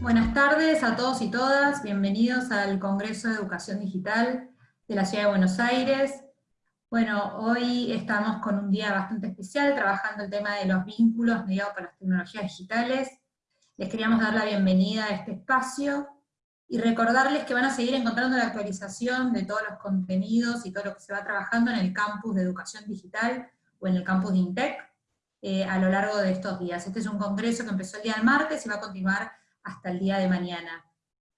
Buenas tardes a todos y todas, bienvenidos al Congreso de Educación Digital de la Ciudad de Buenos Aires. Bueno, hoy estamos con un día bastante especial, trabajando el tema de los vínculos mediados por las tecnologías digitales. Les queríamos dar la bienvenida a este espacio, y recordarles que van a seguir encontrando la actualización de todos los contenidos y todo lo que se va trabajando en el campus de educación digital o en el campus de INTEC eh, a lo largo de estos días. Este es un congreso que empezó el día del martes y va a continuar hasta el día de mañana.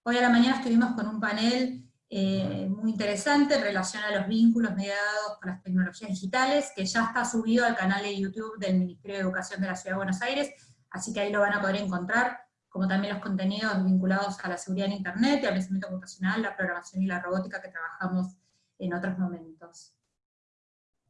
Hoy a la mañana estuvimos con un panel eh, muy interesante en relación a los vínculos mediados con las tecnologías digitales, que ya está subido al canal de YouTube del Ministerio de Educación de la Ciudad de Buenos Aires, así que ahí lo van a poder encontrar como también los contenidos vinculados a la seguridad en Internet y al pensamiento computacional, la programación y la robótica que trabajamos en otros momentos.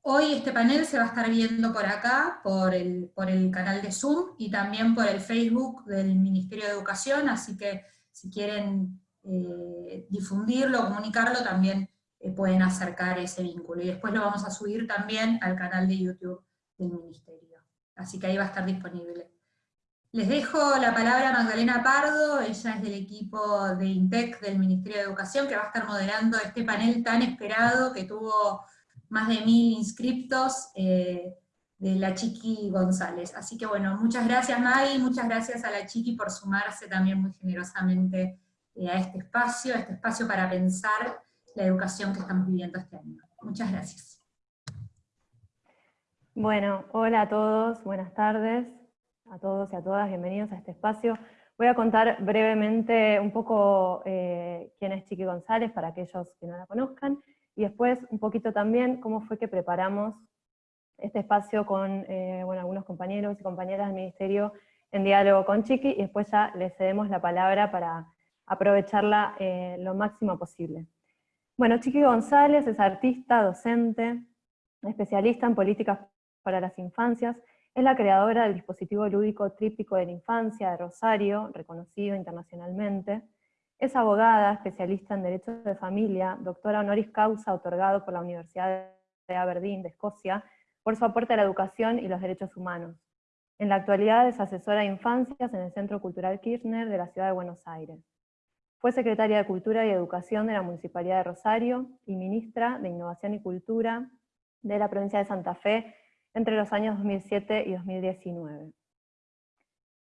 Hoy este panel se va a estar viendo por acá, por el, por el canal de Zoom, y también por el Facebook del Ministerio de Educación, así que si quieren eh, difundirlo, comunicarlo, también eh, pueden acercar ese vínculo. Y después lo vamos a subir también al canal de YouTube del Ministerio. Así que ahí va a estar disponible. Les dejo la palabra a Magdalena Pardo, ella es del equipo de INTEC del Ministerio de Educación, que va a estar moderando este panel tan esperado, que tuvo más de mil inscriptos, eh, de la Chiqui González. Así que bueno, muchas gracias Maggie, muchas gracias a la Chiqui por sumarse también muy generosamente eh, a este espacio, a este espacio para pensar la educación que estamos viviendo este año. Muchas gracias. Bueno, hola a todos, buenas tardes a todos y a todas, bienvenidos a este espacio. Voy a contar brevemente un poco eh, quién es Chiqui González, para aquellos que no la conozcan, y después un poquito también cómo fue que preparamos este espacio con eh, algunos compañeros y compañeras del Ministerio en diálogo con Chiqui, y después ya le cedemos la palabra para aprovecharla eh, lo máximo posible. Bueno, Chiqui González es artista, docente, especialista en políticas para las infancias, es la creadora del dispositivo lúdico tríptico de la infancia de Rosario, reconocido internacionalmente. Es abogada, especialista en Derecho de Familia, doctora honoris causa otorgado por la Universidad de Aberdeen de Escocia, por su aporte a la educación y los derechos humanos. En la actualidad es asesora de infancias en el Centro Cultural Kirchner de la Ciudad de Buenos Aires. Fue secretaria de Cultura y Educación de la Municipalidad de Rosario y ministra de Innovación y Cultura de la provincia de Santa Fe entre los años 2007 y 2019.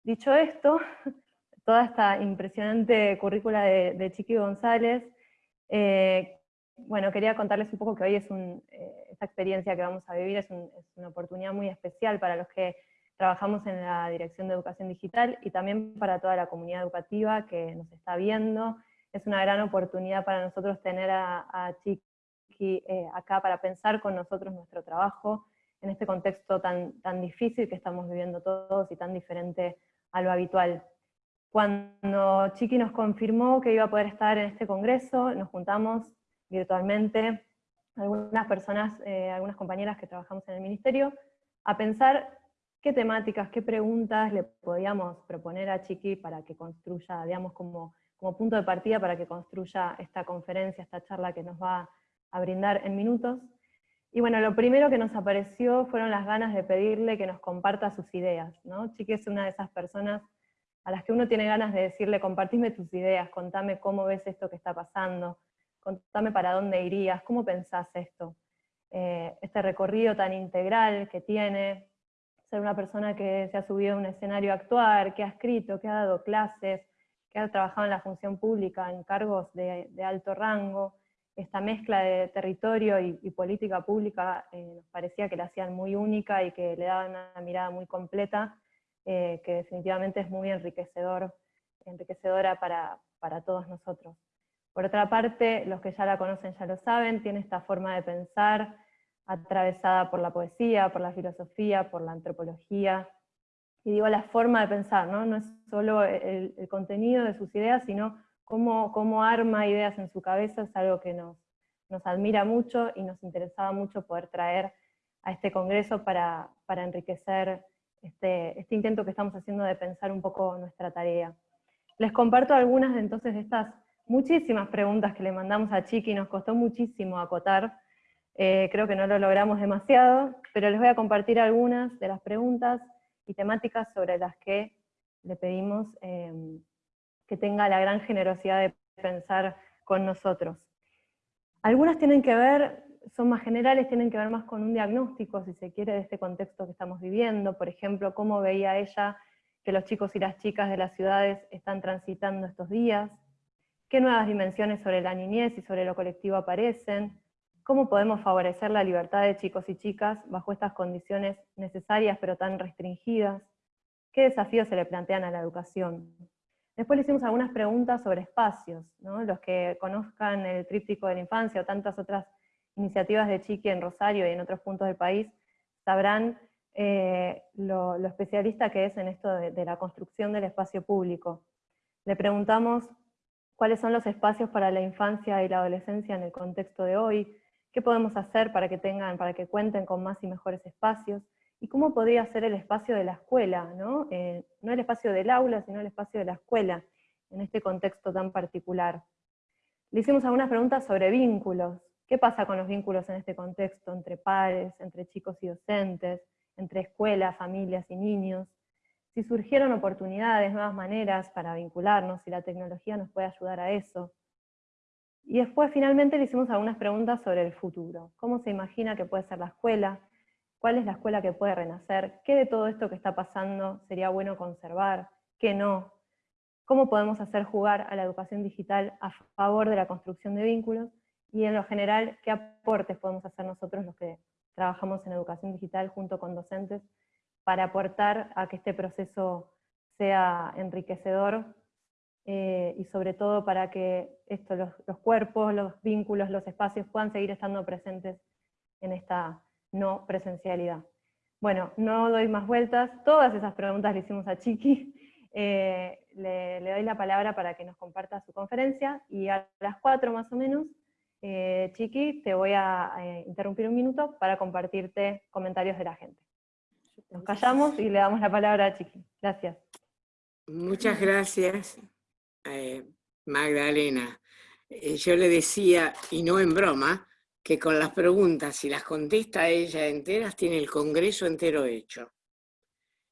Dicho esto, toda esta impresionante currícula de, Chiqui González, eh, bueno, quería contarles un poco que hoy es eh, esta experiencia que vamos a vivir es, una oportunidad muy especial para los que trabajamos en la Dirección de Educación Digital y también para toda la comunidad educativa que nos está viendo. Es una gran oportunidad para nosotros tener a, Chiqui eh, acá para pensar con nosotros nuestro trabajo, en este contexto tan, tan difícil que estamos viviendo todos y tan diferente a lo habitual. Cuando Chiqui nos confirmó que iba a poder estar en este congreso, nos juntamos virtualmente, algunas personas, eh, algunas compañeras que trabajamos en el ministerio, a pensar qué temáticas, qué preguntas le podíamos proponer a Chiqui para que construya, digamos, como, como punto de partida para que construya esta conferencia, esta charla que nos va a brindar en minutos. Y bueno, lo primero que nos apareció fueron las ganas de pedirle que nos comparta sus ideas, ¿no? Chiqui es una de esas personas a las que uno tiene ganas de decirle, compartime tus ideas, contame cómo ves esto que está pasando, contame para dónde irías, cómo pensás esto. Eh, este recorrido tan integral que tiene, ser una persona que se ha subido a un escenario a actuar, que ha escrito, que ha dado clases, que ha trabajado en la función pública en cargos de alto rango, esta mezcla de territorio y, política pública eh, nos parecía que la hacían muy única y que le daban una mirada muy completa, eh, que definitivamente es muy enriquecedor, enriquecedora para, para todos nosotros. Por otra parte, los que ya la conocen ya lo saben, tiene esta forma de pensar atravesada por la poesía, por la filosofía, por la antropología, y digo la forma de pensar, no, no es solo el, el contenido de sus ideas, sino cómo, arma ideas en su cabeza es algo que nos, nos admira mucho y nos interesaba mucho poder traer a este congreso para, enriquecer este, este, intento que estamos haciendo de pensar un poco nuestra tarea. Les comparto algunas de entonces de estas muchísimas preguntas que le mandamos a Chiqui, nos costó muchísimo acotar, eh, creo que no lo logramos demasiado, pero les voy a compartir algunas de las preguntas y temáticas sobre las que le pedimos eh, que tenga la gran generosidad de pensar con nosotros. Algunas tienen que ver, son más generales, tienen que ver más con un diagnóstico, si se quiere, de este contexto que estamos viviendo. Por ejemplo, cómo veía ella que los chicos y las chicas de las ciudades están transitando estos días, qué nuevas dimensiones sobre la niñez y sobre lo colectivo aparecen, cómo podemos favorecer la libertad de chicos y chicas bajo estas condiciones necesarias pero tan restringidas, qué desafíos se le plantean a la educación. Después le hicimos algunas preguntas sobre espacios, los que conozcan el tríptico de la infancia o tantas otras iniciativas de Chiqui en Rosario y en otros puntos del país, sabrán eh, lo, especialista que es en esto de la construcción del espacio público. Le preguntamos cuáles son los espacios para la infancia y la adolescencia en el contexto de hoy, qué podemos hacer para que tengan, para que cuenten con más y mejores espacios, y cómo podría ser el espacio de la escuela, ¿no? Eh, no el espacio del aula, sino el espacio de la escuela, en este contexto tan particular. Le hicimos algunas preguntas sobre vínculos. ¿Qué pasa con los vínculos en este contexto, entre padres, entre chicos y docentes, entre escuela, familias y niños? si surgieron oportunidades, nuevas maneras para vincularnos, si la tecnología nos puede ayudar a eso. Y después finalmente le hicimos algunas preguntas sobre el futuro. ¿Cómo se imagina que puede ser la escuela? ¿Cuál es la escuela que puede renacer? ¿Qué de todo esto que está pasando sería bueno conservar? ¿Qué no? ¿Cómo podemos hacer jugar a la educación digital a favor de la construcción de vínculos? Y en lo general, ¿qué aportes podemos hacer nosotros los que trabajamos en educación digital junto con docentes para aportar a que este proceso sea enriquecedor eh, y sobre todo para que esto, los, cuerpos, los vínculos, los espacios puedan seguir estando presentes en esta no presencialidad. Bueno, no doy más vueltas, todas esas preguntas le hicimos a Chiqui, eh, le, doy la palabra para que nos comparta su conferencia, y a las cuatro más o menos, eh, Chiqui, te voy a interrumpir un minuto para compartirte comentarios de la gente. Nos callamos y le damos la palabra a Chiqui. Gracias. Muchas gracias, eh, Magdalena. Eh, yo le decía, y no en broma, que con las preguntas, si las contesta ella enteras, tiene el congreso entero hecho.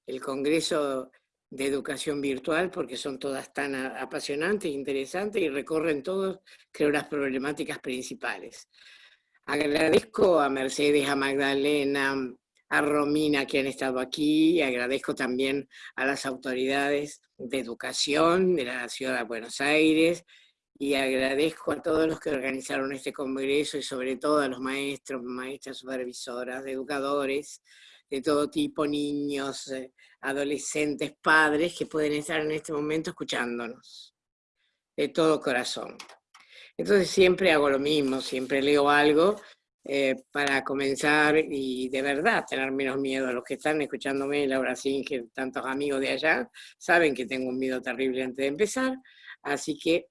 El congreso de educación virtual, porque son todas tan apasionantes, interesantes y recorren todos, creo, las problemáticas principales. Agradezco a Mercedes, a Magdalena, a Romina que han estado aquí, agradezco también a las autoridades de educación de la Ciudad de Buenos Aires, y agradezco a todos los que organizaron este congreso y sobre todo a los maestros, maestras supervisoras, educadores de todo tipo, niños, eh, adolescentes, padres que pueden estar en este momento escuchándonos de todo corazón. Entonces siempre hago lo mismo, siempre leo algo eh, para comenzar y de verdad tener menos miedo. Los que están escuchándome, Laura Singer, tantos amigos de allá, saben que tengo un miedo terrible antes de empezar, así que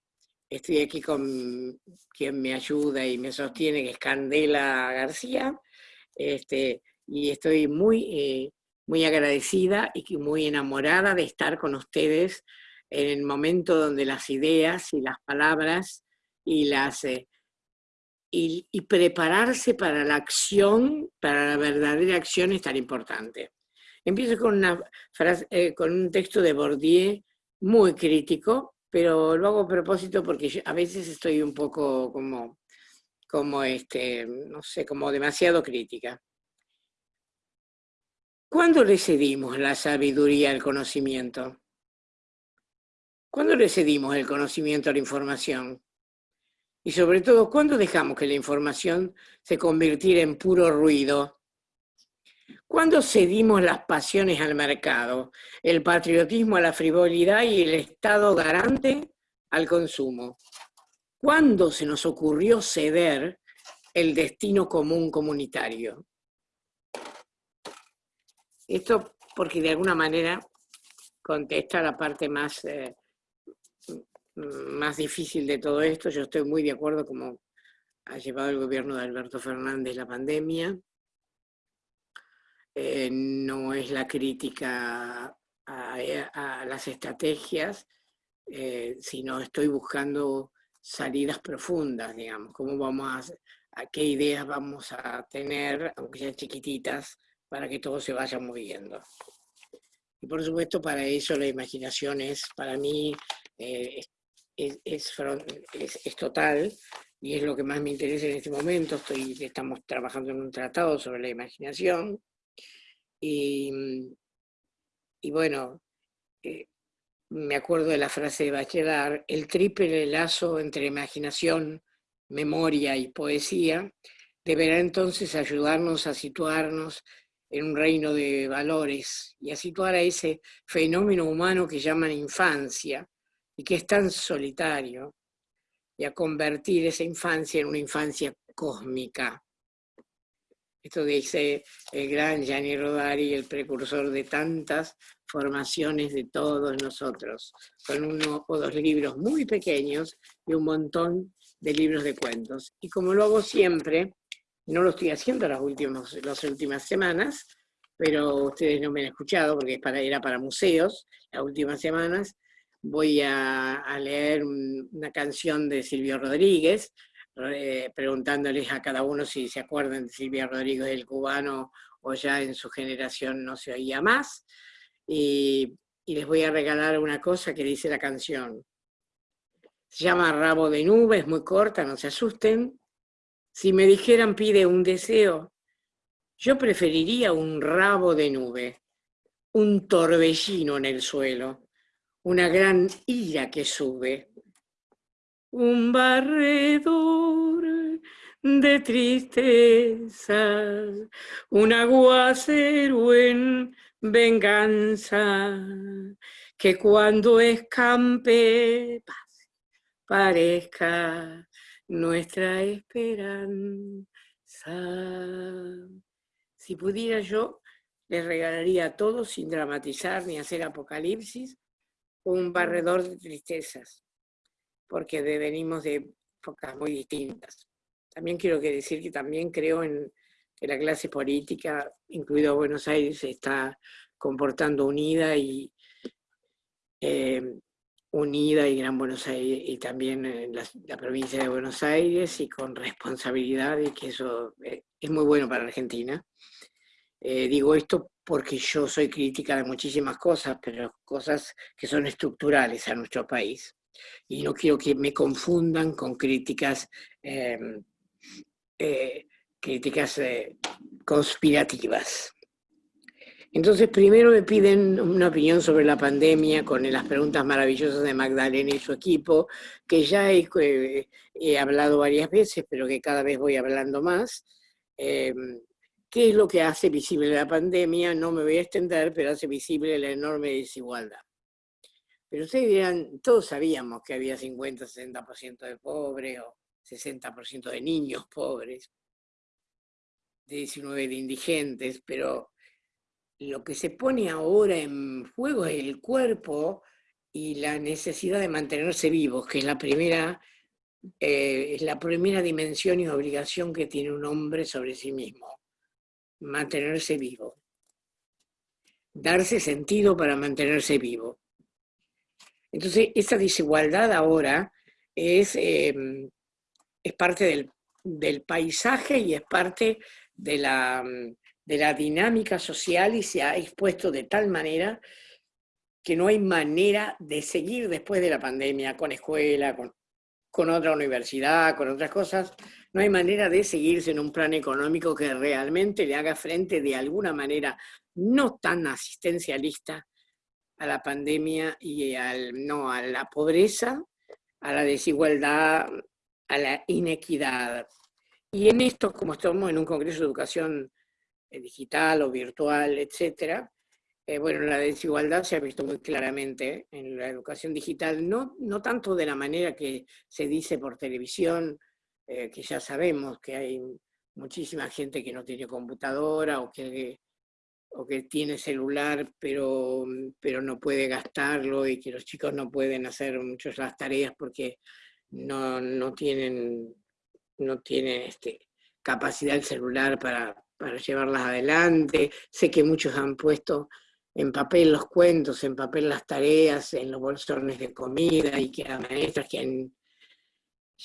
estoy aquí con quien me ayuda y me sostiene, que es Candela García, este, y estoy muy, eh, muy agradecida y muy enamorada de estar con ustedes en el momento donde las ideas y las palabras y las... Eh, y, prepararse para la acción, para la verdadera acción es tan importante. Empiezo con, una frase, eh, con un texto de Bourdieu muy crítico, pero lo hago a propósito porque a veces estoy un poco como, como este, no sé, como demasiado crítica. ¿Cuándo le cedimos la sabiduría al conocimiento? ¿Cuándo le cedimos el conocimiento a la información? Y sobre todo, ¿cuándo dejamos que la información se convirtiera en puro ruido? ¿Cuándo cedimos las pasiones al mercado, el patriotismo a la frivolidad y el Estado garante al consumo? ¿Cuándo se nos ocurrió ceder el destino común comunitario? Esto porque de alguna manera contesta la parte más eh, más difícil de todo esto. Yo estoy muy de acuerdo como ha llevado el gobierno de Alberto Fernández la pandemia. Eh, no es la crítica a, las estrategias, eh, sino estoy buscando salidas profundas, digamos, cómo vamos a, a qué ideas vamos a tener, aunque sean chiquititas, para que todo se vaya moviendo. Y por supuesto para eso la imaginación es para mí es, es, total y es lo que más me interesa en este momento. Estoy, estamos trabajando en un tratado sobre la imaginación y, y bueno, eh, me acuerdo de la frase de Bachelard, el triple lazo entre imaginación, memoria y poesía deberá entonces ayudarnos a situarnos en un reino de valores y a situar a ese fenómeno humano que llaman infancia y que es tan solitario y a convertir esa infancia en una infancia cósmica. Esto dice el gran Gianni Rodari, el precursor de tantas formaciones de todos nosotros, con uno o dos libros muy pequeños y un montón de libros de cuentos. Y como lo hago siempre, no lo estoy haciendo las últimas, las últimas semanas, pero ustedes no me han escuchado porque era para museos las últimas semanas, voy a, leer una canción de Silvio Rodríguez, preguntándoles a cada uno si se acuerdan de Silvio Rodríguez, el cubano, o ya en su generación no se oía más. Y, y les voy a regalar una cosa que dice la canción. Se llama Rabo de Nube, es muy corta, no se asusten. Si me dijeran pide un deseo, yo preferiría un rabo de nube, un torbellino en el suelo, una gran ira que sube, un barredor de tristezas, un aguacero en venganza, que cuando escampe parezca nuestra esperanza. Si pudiera yo, les regalaría a todos, sin dramatizar ni hacer apocalipsis, un barredor de tristezas, porque venimos de épocas muy distintas. También quiero decir que también creo en que la clase política, incluido Buenos Aires, está comportando unida y eh, unida y Gran Buenos Aires y también en la, provincia de Buenos Aires y con responsabilidad y que eso eh, es muy bueno para Argentina. Eh, digo esto porque yo soy crítica de muchísimas cosas, pero cosas que son estructurales a nuestro país. Y no quiero que me confundan con críticas, em, eh, críticas eh, conspirativas. Entonces, primero me piden una opinión sobre la pandemia con las preguntas maravillosas de Magdalena y su equipo, que ya he, he hablado varias veces, pero que cada vez voy hablando más. Em, ¿Qué es lo que hace visible la pandemia? No me voy a extender, pero hace visible la enorme desigualdad. Pero ustedes dirán, todos sabíamos que había 50-60% de pobres o 60% de niños pobres, de 19 de indigentes, pero lo que se pone ahora en juego es el cuerpo y la necesidad de mantenerse vivos, que es la primera, eh, es la primera dimensión y obligación que tiene un hombre sobre sí mismo mantenerse vivo. Darse sentido para mantenerse vivo. Entonces, esa desigualdad ahora es, em, es parte del, del, paisaje y es parte de la, de la dinámica social y se ha expuesto de tal manera que no hay manera de seguir después de la pandemia con escuela, con, con otra universidad, con otras cosas, no hay manera de seguirse en un plan económico que realmente le haga frente de alguna manera no tan asistencialista a la pandemia y al, no, a la pobreza, a la desigualdad, a la inequidad. Y en esto, como estamos en un congreso de educación digital o virtual, etcétera, eh, bueno, la desigualdad se ha visto muy claramente en la educación digital, no, no tanto de la manera que se dice por televisión, eh, que ya sabemos que hay muchísima gente que no tiene computadora o que, o que tiene celular pero, pero no puede gastarlo y que los chicos no pueden hacer muchas las tareas porque no, no tienen, no tienen este, capacidad del celular para, para llevarlas adelante. Sé que muchos han puesto en papel los cuentos, en papel las tareas, en los bolsones de comida, y que hay maestras que han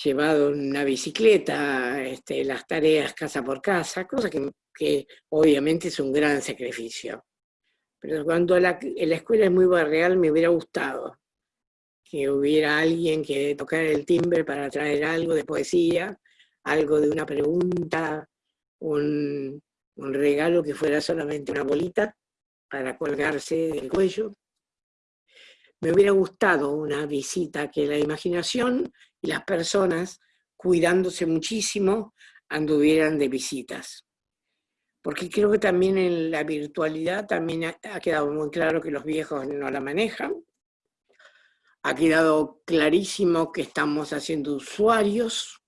llevado una bicicleta, este, las tareas casa por casa, cosa que, que, obviamente es un gran sacrificio. Pero cuando la, la escuela es muy barrial me hubiera gustado que hubiera alguien que tocara el timbre para traer algo de poesía, algo de una pregunta, un, regalo que fuera solamente una bolita para colgarse del cuello. Me hubiera gustado una visita que la imaginación y las personas, cuidándose muchísimo, anduvieran de visitas. Porque creo que también en la virtualidad también ha quedado muy claro que los viejos no la manejan. Ha quedado clarísimo que estamos haciendo usuarios,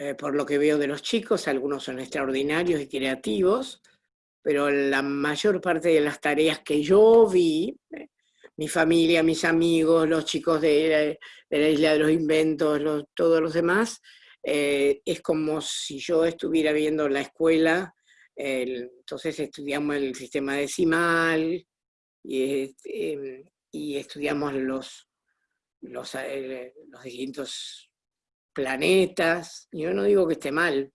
eh, por lo que veo de los chicos, algunos son extraordinarios y creativos, pero la mayor parte de las tareas que yo vi, eh, mi familia, mis amigos, los chicos de, la Isla de los Inventos, todos los demás, eh, es como si yo estuviera viendo la escuela, entonces estudiamos el sistema decimal y, em, estudiamos los, los distintos planetas. Yo no digo que esté mal,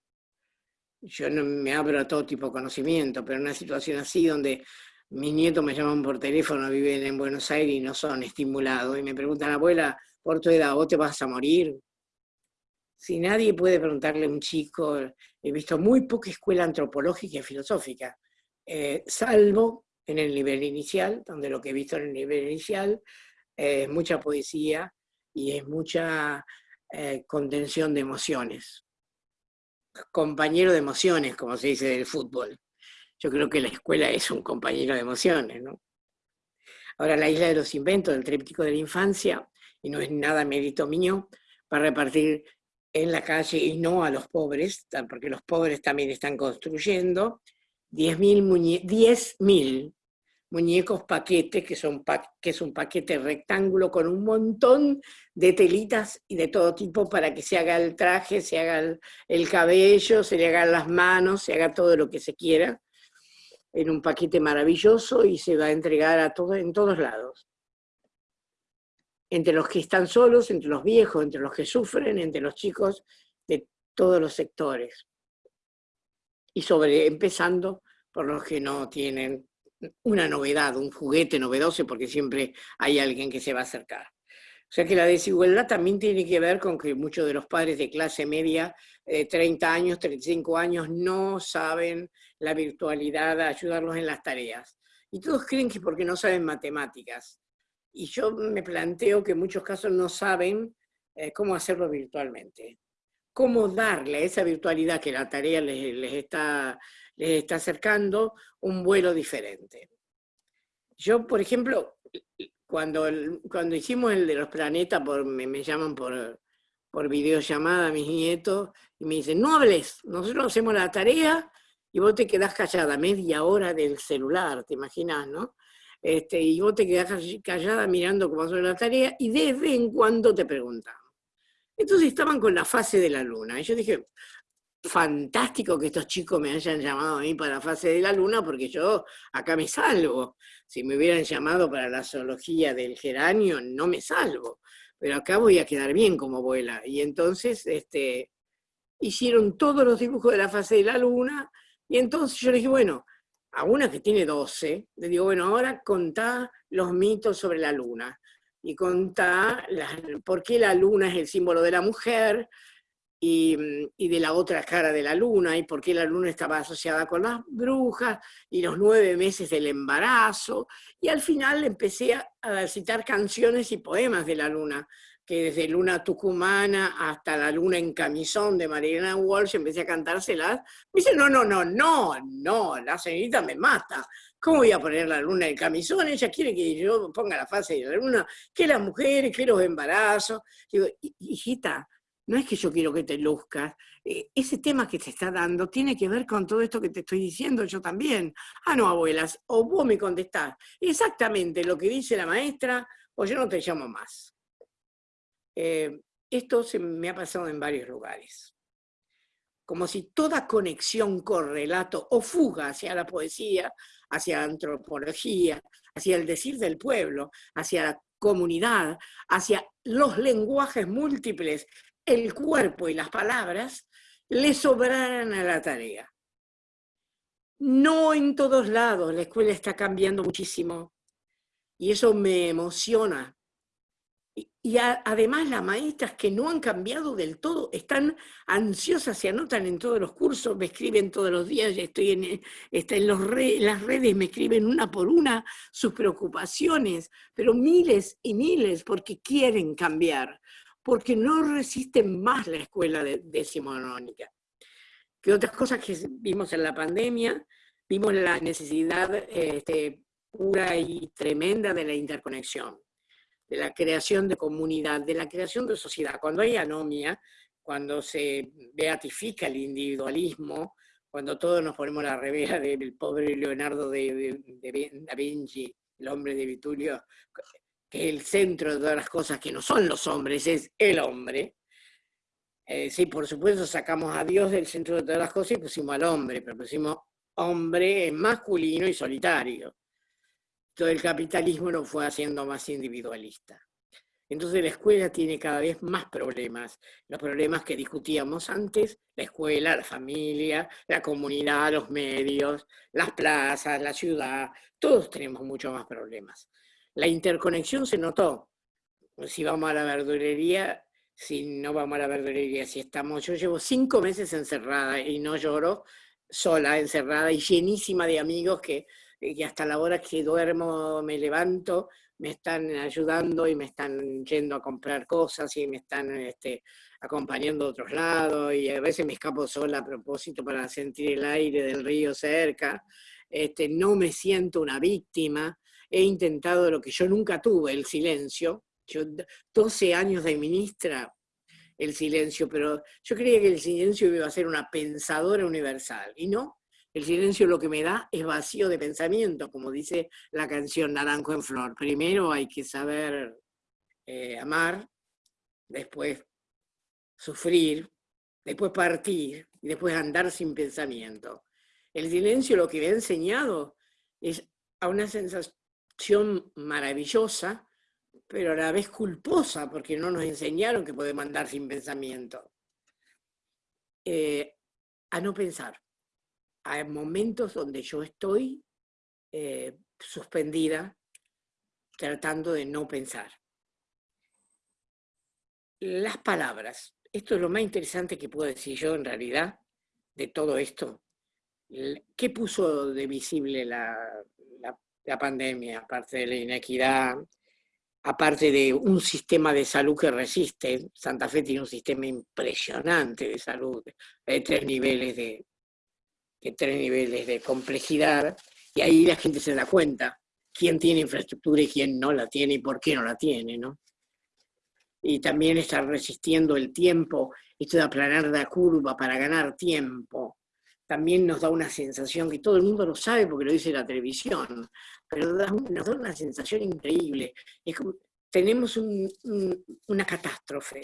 yo no me abro a todo tipo de conocimiento, pero en una situación así donde mis nietos me llaman por teléfono, viven en Buenos Aires y no son estimulados, y me preguntan, abuela, por tu edad, ¿vos te vas a morir? Si nadie puede preguntarle a un chico, he visto muy poca escuela antropológica y filosófica, eh, salvo en el nivel inicial, donde lo que he visto en el nivel inicial es mucha poesía y es mucha eh, contención de emociones. Compañero de emociones, como se dice del fútbol. Yo creo que la escuela es un compañero de emociones, ¿no? Ahora, la isla de los inventos, del tríptico de la infancia, y no es nada mérito mío, para repartir en la calle y no a los pobres, porque los pobres también están construyendo, 10.000 10 muñecos paquetes, que, son que es un paquete rectángulo con un montón de telitas y de todo tipo para que se haga el traje, se haga el, cabello, se le hagan las manos, se haga todo lo que se quiera, en un paquete maravilloso y se va a entregar a todo, en todos lados entre los que están solos, entre los viejos, entre los que sufren, entre los chicos de todos los sectores. Y sobre, empezando por los que no tienen una novedad, un juguete novedoso, porque siempre hay alguien que se va a acercar. O sea que la desigualdad también tiene que ver con que muchos de los padres de clase media, de 30 años, 35 años, no saben la virtualidad, ayudarlos en las tareas. Y todos creen que porque no saben matemáticas y yo me planteo que en muchos casos no saben eh, cómo hacerlo virtualmente. Cómo darle a esa virtualidad que la tarea les, está, les está acercando un vuelo diferente. Yo, por ejemplo, cuando, cuando hicimos el de los planetas, por, me, llaman por, por videollamada mis nietos y me dicen, no hables, nosotros hacemos la tarea y vos te quedás callada media hora del celular, ¿te imaginas, no? Este, y vos te quedás callada mirando cómo hace la tarea y de vez en cuando te preguntan. Entonces estaban con la fase de la luna. Y yo dije, fantástico que estos chicos me hayan llamado a mí para la fase de la luna, porque yo acá me salvo. Si me hubieran llamado para la zoología del geranio, no me salvo. Pero acá voy a quedar bien como abuela. Y entonces este, hicieron todos los dibujos de la fase de la luna, y entonces yo le dije, bueno, a una que tiene 12, le digo, bueno, ahora contá los mitos sobre la luna y contá por qué la luna es el símbolo de la mujer y, y, de la otra cara de la luna y por qué la luna estaba asociada con las brujas y los nueve meses del embarazo. Y al final empecé a citar canciones y poemas de la luna que desde Luna Tucumana hasta la Luna en Camisón de Mariana Walsh empecé a cantárselas, me dice, no, no, no, no, no, la señorita me mata. ¿Cómo voy a poner la luna en camisón? Ella quiere que yo ponga la fase de la luna, que las mujeres, que los embarazos. Digo, hijita, no es que yo quiero que te luzcas, eh, ese tema que te está dando tiene que ver con todo esto que te estoy diciendo yo también. Ah, no, abuelas, o vos me contestás exactamente lo que dice la maestra, o yo no te llamo más. Eh, esto se me ha pasado en varios lugares. Como si toda conexión, correlato o fuga hacia la poesía, hacia la antropología, hacia el decir del pueblo, hacia la comunidad, hacia los lenguajes múltiples, el cuerpo y las palabras, le sobraran a la tarea. No en todos lados, la escuela está cambiando muchísimo y eso me emociona y además las maestras que no han cambiado del todo, están ansiosas, se anotan en todos los cursos, me escriben todos los días, estoy en, las redes, me escriben una por una sus preocupaciones, pero miles y miles porque quieren cambiar, porque no resisten más la escuela decimonónica. Que otras cosas que vimos en la pandemia, vimos la necesidad este, pura y tremenda de la interconexión de la creación de comunidad, de la creación de sociedad. Cuando hay anomia, cuando se beatifica el individualismo, cuando todos nos ponemos la revera del pobre Leonardo de, Da Vinci, el hombre de Vitulio, que el centro de todas las cosas que no son los hombres, es el hombre. Eh, sí, por supuesto sacamos a Dios del centro de todas las cosas y pusimos al hombre, pero pusimos hombre masculino y solitario todo el capitalismo lo fue haciendo más individualista. Entonces la escuela tiene cada vez más problemas, los problemas que discutíamos antes, la escuela, la familia, la comunidad, los medios, las plazas, la ciudad, todos tenemos muchos más problemas. La interconexión se notó. Si vamos a la verdulería, si no vamos a la verdulería, si estamos, yo llevo cinco meses encerrada y no lloro, sola, encerrada y llenísima de amigos que y hasta la hora que duermo me levanto, me están ayudando y me están yendo a comprar cosas y me están este, acompañando a otros lados y a veces me escapo sola a propósito para sentir el aire del río cerca. Este, no me siento una víctima, he intentado lo que yo nunca tuve, el silencio. Yo 12 años de ministra, el silencio, pero yo creía que el silencio iba a ser una pensadora universal, y no, el silencio lo que me da es vacío de pensamiento, como dice la canción Naranjo en Flor. Primero hay que saber eh, amar, después sufrir, después partir y después andar sin pensamiento. El silencio lo que me ha enseñado es a una sensación maravillosa, pero a la vez culposa, porque no nos enseñaron que podemos andar sin pensamiento. Eh, a no pensar hay momentos donde yo estoy eh, suspendida, tratando de no pensar. Las palabras, esto es lo más interesante que puedo decir yo en realidad de todo esto. ¿Qué puso de visible la, la pandemia, aparte de la inequidad, aparte de un sistema de salud que resiste? Santa Fe tiene un sistema impresionante de salud, de tres niveles de, tres niveles de complejidad, y ahí la gente se da cuenta quién tiene infraestructura y quién no la tiene y por qué no la tiene, ¿no? Y también estar resistiendo el tiempo, esto de aplanar la curva para ganar tiempo, también nos da una sensación que todo el mundo lo sabe porque lo dice la televisión, pero nos da una sensación increíble. Es como, tenemos una catástrofe,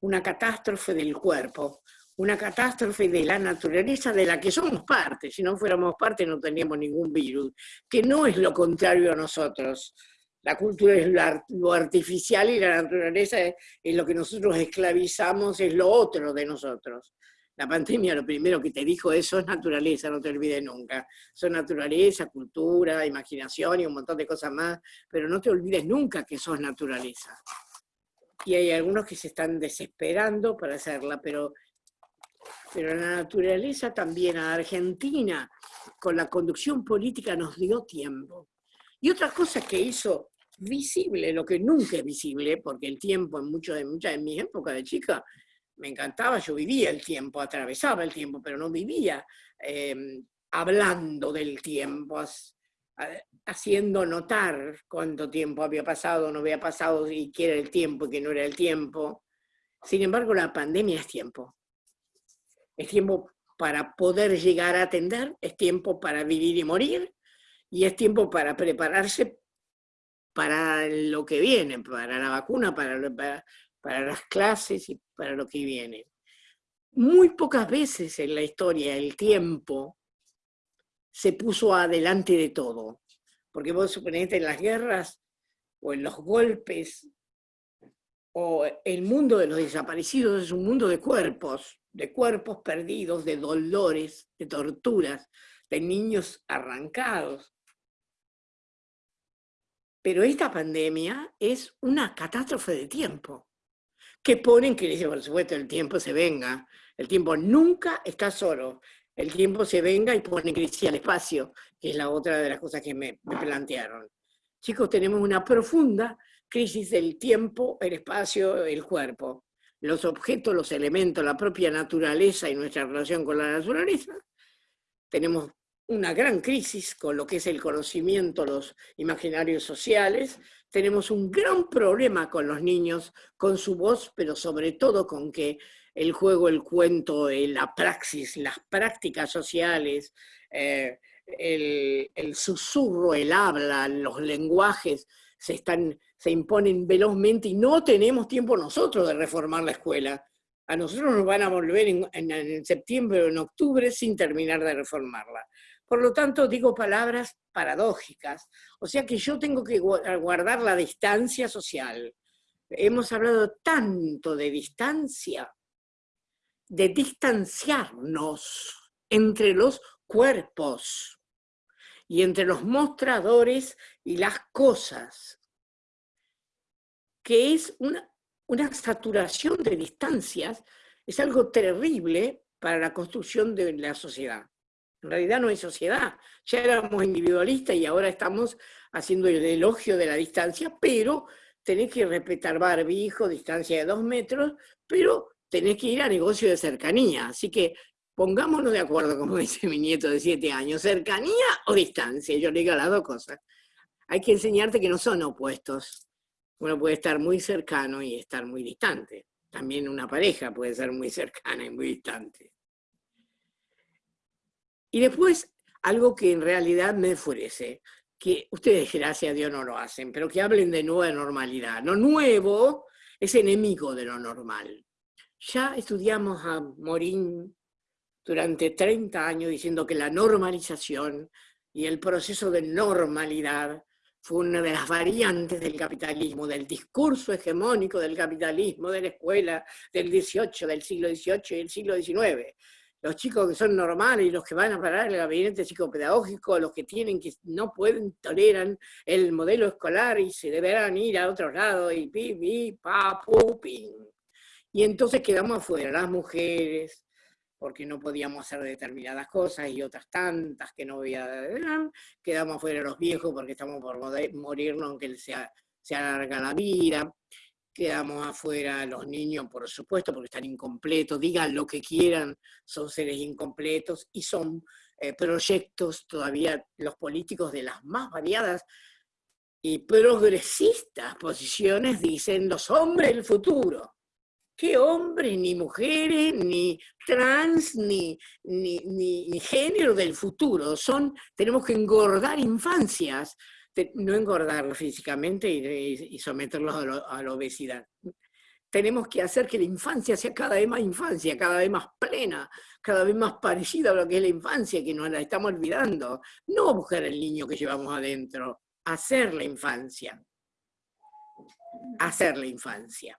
una catástrofe del cuerpo, una catástrofe de la naturaleza de la que somos parte. Si no fuéramos parte no teníamos ningún virus, que no es lo contrario a nosotros. La cultura es lo artificial y la naturaleza es, lo que nosotros esclavizamos, es lo otro de nosotros. La pandemia lo primero que te dijo es, sos naturaleza, no te olvides nunca. Sos naturaleza, cultura, imaginación y un montón de cosas más, pero no te olvides nunca que sos naturaleza. Y hay algunos que se están desesperando para hacerla, pero pero la naturaleza también a Argentina, con la conducción política, nos dio tiempo. Y otra cosa que hizo visible, lo que nunca es visible, porque el tiempo en muchas de, muchas de mis épocas de chica me encantaba, yo vivía el tiempo, atravesaba el tiempo, pero no vivía em, hablando del tiempo, haciendo notar cuánto tiempo había pasado, no había pasado, y qué era el tiempo y qué no era el tiempo. Sin embargo, la pandemia es tiempo es tiempo para poder llegar a atender, es tiempo para vivir y morir, y es tiempo para prepararse para lo que viene, para la vacuna, para, para, las clases y para lo que viene. Muy pocas veces en la historia el tiempo se puso adelante de todo, porque vos suponete en las guerras o en los golpes o el mundo de los desaparecidos es un mundo de cuerpos, de cuerpos perdidos, de dolores, de torturas, de niños arrancados. Pero esta pandemia es una catástrofe de tiempo, que pone en crisis, por supuesto, el tiempo se venga. El tiempo nunca está solo. El tiempo se venga y pone en crisis al espacio, que es la otra de las cosas que me, me plantearon. Chicos, tenemos una profunda crisis del tiempo, el espacio, el cuerpo. Los objetos, los elementos, la propia naturaleza y nuestra relación con la naturaleza. Tenemos una gran crisis con lo que es el conocimiento, los imaginarios sociales. Tenemos un gran problema con los niños, con su voz, pero sobre todo con que el juego, el cuento, la praxis, las prácticas sociales, eh, el, susurro, el habla, los lenguajes se, están, se imponen velozmente y no tenemos tiempo nosotros de reformar la escuela. A nosotros nos van a volver en septiembre o en octubre sin terminar de reformarla. Por lo tanto, digo palabras paradójicas. O sea que yo tengo que guardar la distancia social. Hemos hablado tanto de distancia, de distanciarnos entre los cuerpos y entre los mostradores y las cosas, que es una, saturación de distancias, es algo terrible para la construcción de la sociedad. En realidad no hay sociedad. Ya éramos individualistas y ahora estamos haciendo el elogio de la distancia, pero tenés que respetar barbijo, distancia de dos metros, pero tenés que ir a negocio de cercanía. Así que pongámonos de acuerdo, como dice mi nieto de siete años, cercanía o distancia. Yo le digo las dos cosas. Hay que enseñarte que no son opuestos. Uno puede estar muy cercano y estar muy distante. También una pareja puede ser muy cercana y muy distante. Y después, algo que en realidad me enfurece, que ustedes, gracias a Dios, no lo hacen, pero que hablen de nueva normalidad. Lo nuevo es enemigo de lo normal. Ya estudiamos a Morín durante 30 años diciendo que la normalización y el proceso de normalidad fue una de las variantes del capitalismo, del discurso hegemónico del capitalismo, de la escuela del 18, del siglo XVIII y del siglo XIX los chicos que son normales y los que van a parar el gabinete psicopedagógico, los que tienen que no pueden, toleran el modelo escolar y se deberán ir a otro lado y pi, pi, pa, pu, Y entonces quedamos afuera, las mujeres, porque no podíamos hacer determinadas cosas y otras tantas que no había, quedamos afuera los viejos porque estamos por morirnos aunque se, se alarga la vida quedamos afuera los niños, por supuesto, porque están incompletos, digan lo que quieran, son seres incompletos y son eh, proyectos todavía los políticos de las más variadas y progresistas posiciones dicen los hombres del futuro. ¿Qué hombres, ni mujeres, ni trans, ni, ni, ni género del futuro? Son, tenemos que engordar infancias no engordarlos físicamente y, someterlos a, la obesidad. Tenemos que hacer que la infancia sea cada vez más infancia, cada vez más plena, cada vez más parecida a lo que es la infancia, que nos la estamos olvidando. No buscar el niño que llevamos adentro, hacer la infancia. Hacer la infancia.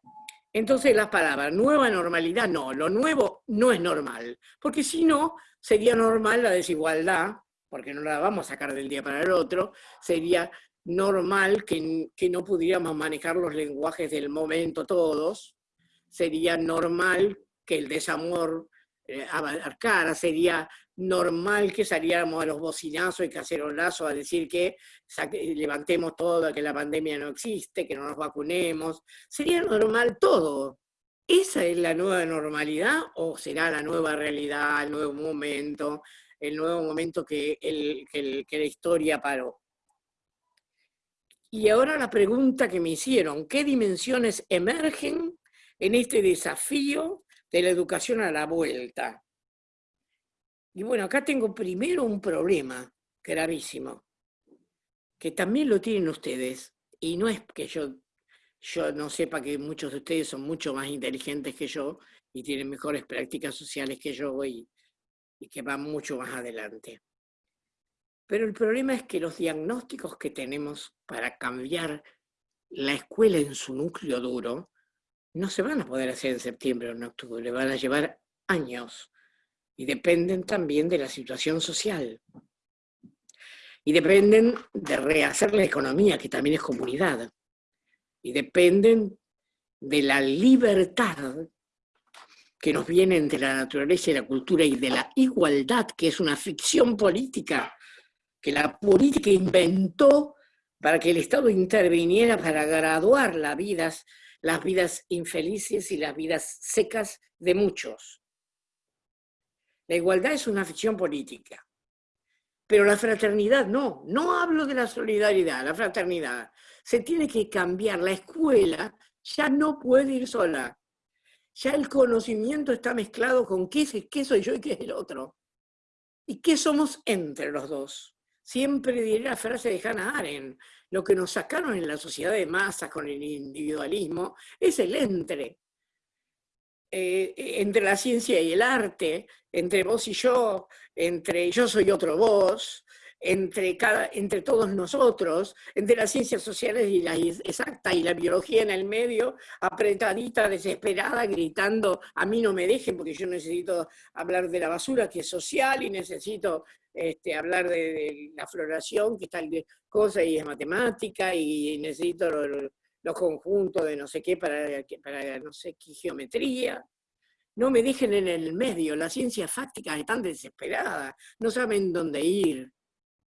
Entonces las palabras, nueva normalidad, no, lo nuevo no es normal, porque si no, sería normal la desigualdad, porque no la vamos a sacar del día para el otro, sería normal que, no pudiéramos manejar los lenguajes del momento todos, sería normal que el desamor eh, abarcara, sería normal que saliéramos a los bocinazos y cacerolazos a decir que levantemos todo, que la pandemia no existe, que no nos vacunemos, sería normal todo. ¿Esa es la nueva normalidad o será la nueva realidad, el nuevo momento? El nuevo momento que, que la historia paró. Y ahora la pregunta que me hicieron, ¿qué dimensiones emergen en este desafío de la educación a la vuelta? Y bueno, acá tengo primero un problema gravísimo, que también lo tienen ustedes, y no es que yo, yo no sepa que muchos de ustedes son mucho más inteligentes que yo y tienen mejores prácticas sociales que yo y, y que va mucho más adelante. Pero el problema es que los diagnósticos que tenemos para cambiar la escuela en su núcleo duro no se van a poder hacer en septiembre o en octubre, van a llevar años y dependen también de la situación social. y dependen de rehacer la economía, que también es comunidad, y dependen de la libertad que nos viene entre la naturaleza y la cultura y de la igualdad, que es una ficción política que la política inventó para que el Estado interviniera para graduar las vidas, las vidas infelices y las vidas secas de muchos. La igualdad es una ficción política, pero la fraternidad no, no hablo de la solidaridad, la fraternidad. Se tiene que cambiar, la escuela ya no puede ir sola, ya el conocimiento está mezclado con qué, qué soy yo y qué es el otro. ¿Y qué somos entre los dos? Siempre diré la frase de Hannah Arendt, lo que nos sacaron en la sociedad de masas con el individualismo es el entre. Eh, entre la ciencia y el arte, entre vos y yo, entre yo soy otro vos, entre, cada, entre todos nosotros, entre las ciencias sociales y la exacta y la biología en el medio, apretadita, desesperada, gritando, a mí no me dejen porque yo necesito hablar de la basura que es social y necesito este, hablar de, la floración que está tal cosa y es matemática y necesito los conjuntos de no sé qué para, para no sé qué geometría. No me dejen en el medio, las ciencias fácticas están desesperadas, no saben dónde ir.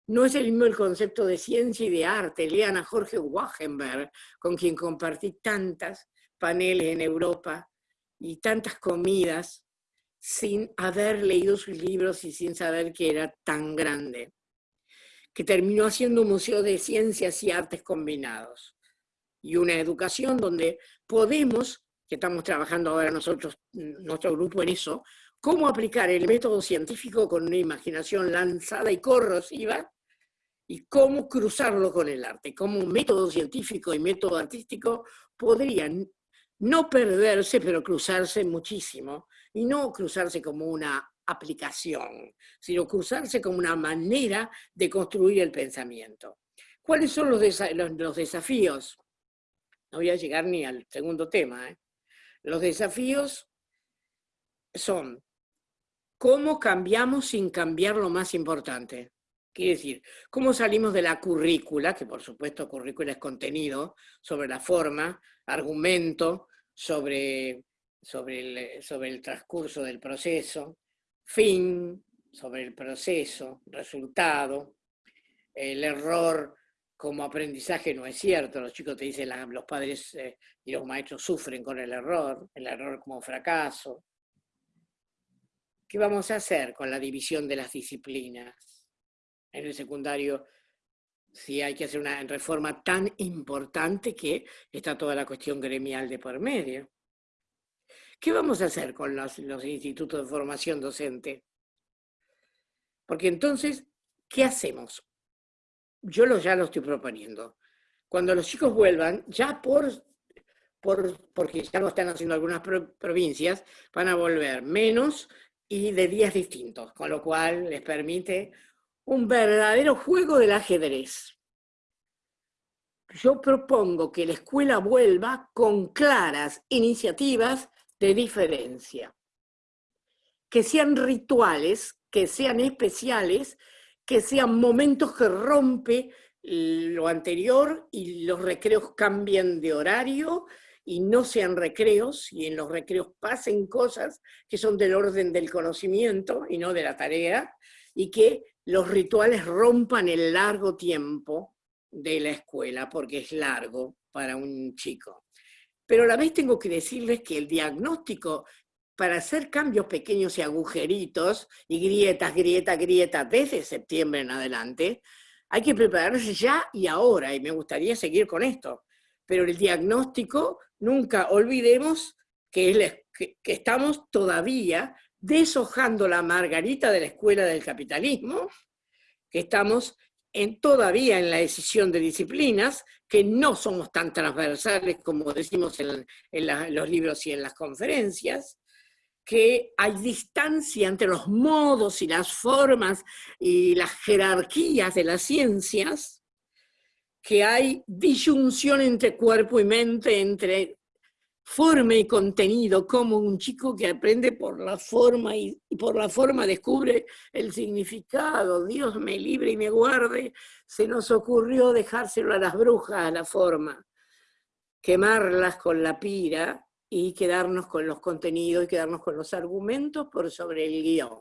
No es el mismo el concepto de ciencia y de arte. Lean a Jorge Wachenberg, con quien compartí tantas paneles en Europa y tantas comidas sin haber leído sus libros y sin saber que era tan grande, que terminó haciendo un museo de ciencias y artes combinados y una educación donde podemos, que estamos trabajando ahora nosotros, nuestro grupo en eso, cómo aplicar el método científico con una imaginación lanzada y corrosiva y cómo cruzarlo con el arte, cómo un método científico y método artístico podrían no perderse, pero cruzarse muchísimo, y no cruzarse como una aplicación, sino cruzarse como una manera de construir el pensamiento. ¿Cuáles son los, desafíos? No voy a llegar ni al segundo tema. ¿eh? Los desafíos son cómo cambiamos sin cambiar lo más importante. Quiere decir, ¿cómo salimos de la currícula, que por supuesto currícula es contenido, sobre la forma, argumento, sobre, sobre, el, sobre el transcurso del proceso, fin, sobre el proceso, resultado, el error como aprendizaje no es cierto, los chicos te dicen, los padres eh, y los maestros sufren con el error, el error como fracaso. ¿Qué vamos a hacer con la división de las disciplinas? En el secundario si hay que hacer una reforma tan importante que está toda la cuestión gremial de por medio. ¿Qué vamos a hacer con los, institutos de formación docente? Porque entonces, ¿qué hacemos? Yo lo, ya lo estoy proponiendo. Cuando los chicos vuelvan, ya por, por porque ya lo están haciendo algunas provincias, van a volver menos y de días distintos, con lo cual les permite un verdadero juego del ajedrez. Yo propongo que la escuela vuelva con claras iniciativas de diferencia, que sean rituales, que sean especiales, que sean momentos que rompe lo anterior y los recreos cambien de horario y no sean recreos, y en los recreos pasen cosas que son del orden del conocimiento y no de la tarea, y que los rituales rompan el largo tiempo de la escuela, porque es largo para un chico. Pero a la vez tengo que decirles que el diagnóstico para hacer cambios pequeños y agujeritos, y grietas, grieta, grieta, desde septiembre en adelante, hay que prepararse ya y ahora, y me gustaría seguir con esto. Pero el diagnóstico, nunca olvidemos que, que estamos todavía deshojando la margarita de la escuela del capitalismo, que estamos en, todavía en la decisión de disciplinas, que no somos tan transversales como decimos en, los libros y en las conferencias, que hay distancia entre los modos y las formas y las jerarquías de las ciencias, que hay disyunción entre cuerpo y mente, entre forma y contenido, como un chico que aprende por la forma y, por la forma descubre el significado. Dios me libre y me guarde. Se nos ocurrió dejárselo a las brujas a la forma, quemarlas con la pira y quedarnos con los contenidos y quedarnos con los argumentos por sobre el guion.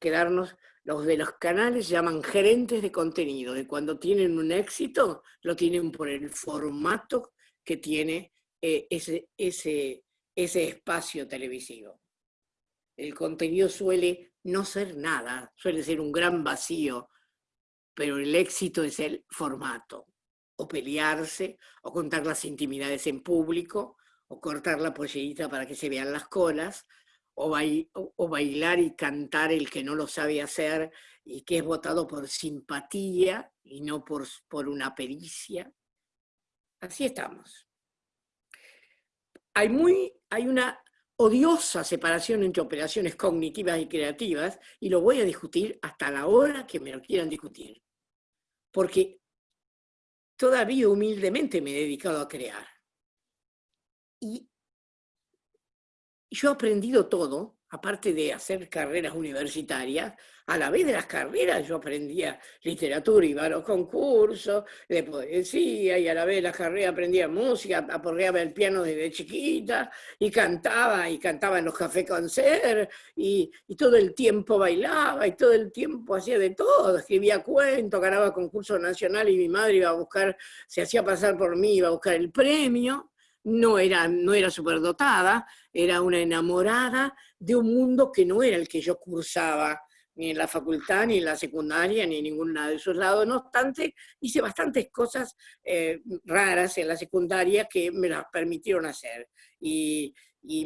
Quedarnos, los de los canales llaman gerentes de contenido, y cuando tienen un éxito, lo tienen por el formato que tiene eh, ese, ese, ese espacio televisivo. El contenido suele no ser nada, suele ser un gran vacío, pero el éxito es el formato. O pelearse, o contar las intimidades en público, o cortar la pollerita para que se vean las colas, o, o, bailar y cantar el que no lo sabe hacer y que es votado por simpatía y no por, por una pericia. Así estamos hay, muy, hay una odiosa separación entre operaciones cognitivas y creativas, y lo voy a discutir hasta la hora que me lo quieran discutir. Porque todavía humildemente me he dedicado a crear. Y yo he aprendido todo, aparte de hacer carreras universitarias, a la vez de las carreras yo aprendía literatura, iba a los concursos de poesía, y a la vez de las carreras aprendía música, aporreaba el piano desde chiquita, y cantaba, y cantaba en los cafés concert, y, y todo el tiempo bailaba, y todo el tiempo hacía de todo, escribía cuentos, ganaba concurso nacional, y mi madre iba a buscar, se hacía pasar por mí, iba a buscar el premio, no era, no era superdotada, era una enamorada de un mundo que no era el que yo cursaba, ni en la facultad, ni en la secundaria, ni en ninguna de esos lados. No obstante, hice bastantes cosas eh, raras en la secundaria que me las permitieron hacer y,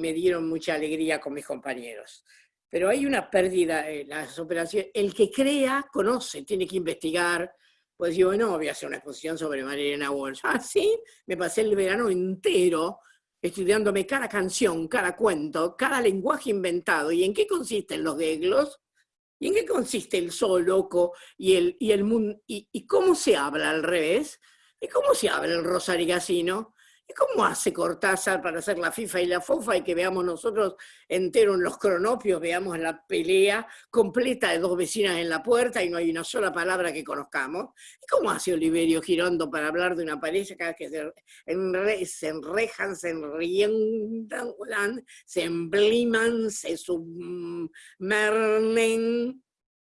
me dieron mucha alegría con mis compañeros. Pero hay una pérdida en las operaciones. El que crea, conoce, tiene que investigar. Pues digo, no, voy a hacer una exposición sobre Marilena Walsh. Ah, sí, me pasé el verano entero estudiándome cada canción, cada cuento, cada lenguaje inventado. ¿Y en qué consisten los geglos? ¿Y en qué consiste el sol loco y el, y el mundo? Y, cómo se habla al revés? ¿Y cómo se habla el rosarigacino? ¿Y cómo hace Cortázar para hacer la FIFA y la FOFA y que veamos nosotros entero en los cronopios, veamos la pelea completa de dos vecinas en la puerta y no hay una sola palabra que conozcamos? ¿Y cómo hace Oliverio Girondo para hablar de una pareja cada que se, enrejan, se enriendan, se embliman, se submernen?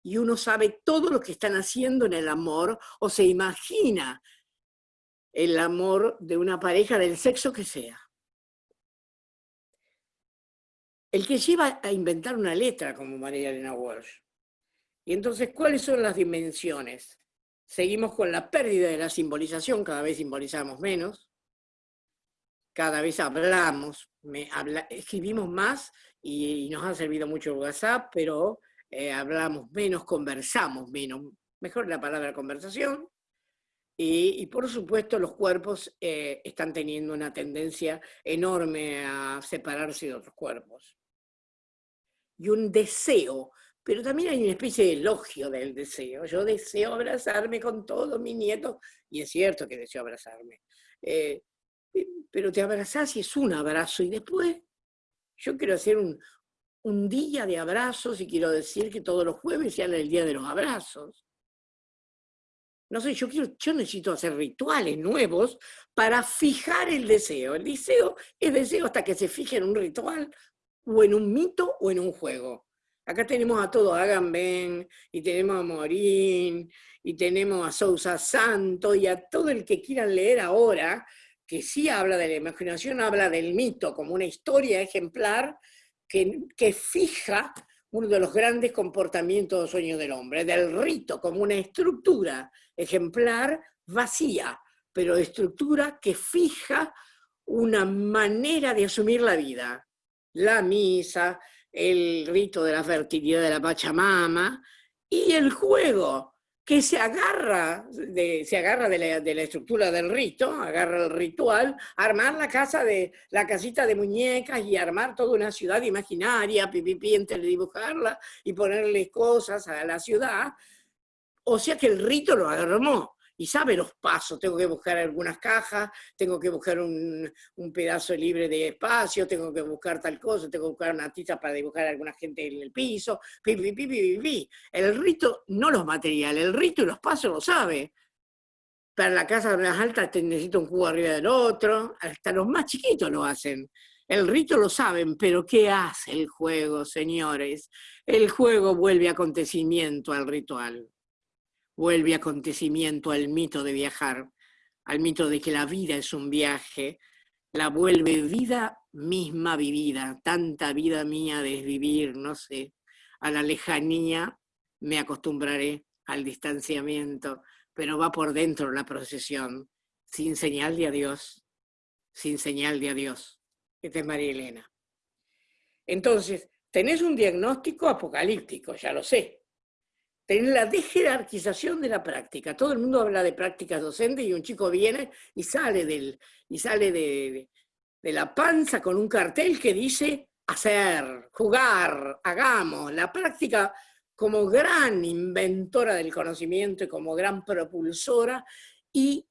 Y uno sabe todo lo que están haciendo en el amor o se imagina el amor de una pareja del sexo que sea. El que lleva a inventar una letra como María Elena Walsh. Y entonces, ¿cuáles son las dimensiones? Seguimos con la pérdida de la simbolización, cada vez simbolizamos menos, cada vez hablamos, escribimos más y, nos ha servido mucho el WhatsApp, pero eh, hablamos menos, conversamos menos, mejor la palabra conversación, y, por supuesto los cuerpos eh, están teniendo una tendencia enorme a separarse de otros cuerpos. Y un deseo, pero también hay una especie de elogio del deseo. Yo deseo abrazarme con todos mis nietos, y es cierto que deseo abrazarme. Eh, pero te abrazás y es un abrazo, y después yo quiero hacer un, un día de abrazos y quiero decir que todos los jueves sean el día de los abrazos. No sé, yo, quiero, yo necesito hacer rituales nuevos para fijar el deseo. El deseo es deseo hasta que se fije en un ritual o en un mito o en un juego. Acá tenemos a todo Agamben, y tenemos a Morín, y tenemos a Sousa Santo, y a todo el que quieran leer ahora, que sí habla de la imaginación, habla del mito como una historia ejemplar que, que fija uno de los grandes comportamientos o sueños del hombre, del rito como una estructura ejemplar vacía, pero estructura que fija una manera de asumir la vida. La misa, el rito de la fertilidad de la Pachamama y el juego, que se agarra, de, se agarra de la, estructura del rito, agarra el ritual, armar la casa de la casita de muñecas y armar toda una ciudad imaginaria, pipipi, entre dibujarla y ponerle cosas a la ciudad. O sea que el rito lo armó y sabe los pasos, tengo que buscar algunas cajas, tengo que buscar un, pedazo libre de espacio, tengo que buscar tal cosa, tengo que buscar una tiza para dibujar a alguna gente en el piso, pi, pi, pi, El rito, no los materiales, el rito y los pasos lo sabe. Para la casa más alta necesito un cubo arriba del otro, hasta los más chiquitos lo hacen. El rito lo saben, pero ¿qué hace el juego, señores? El juego vuelve acontecimiento al ritual vuelve acontecimiento al mito de viajar, al mito de que la vida es un viaje, la vuelve vida misma vivida, tanta vida mía de vivir, no sé, a la lejanía me acostumbraré al distanciamiento, pero va por dentro la procesión, sin señal de adiós, sin señal de adiós. Esta es María Elena. Entonces, tenés un diagnóstico apocalíptico, ya lo sé, tener la desjerarquización de la práctica. Todo el mundo habla de prácticas docentes y un chico viene y sale, del, y sale de, de la panza con un cartel que dice hacer, jugar, hagamos. La práctica como gran inventora del conocimiento y como gran propulsora. Y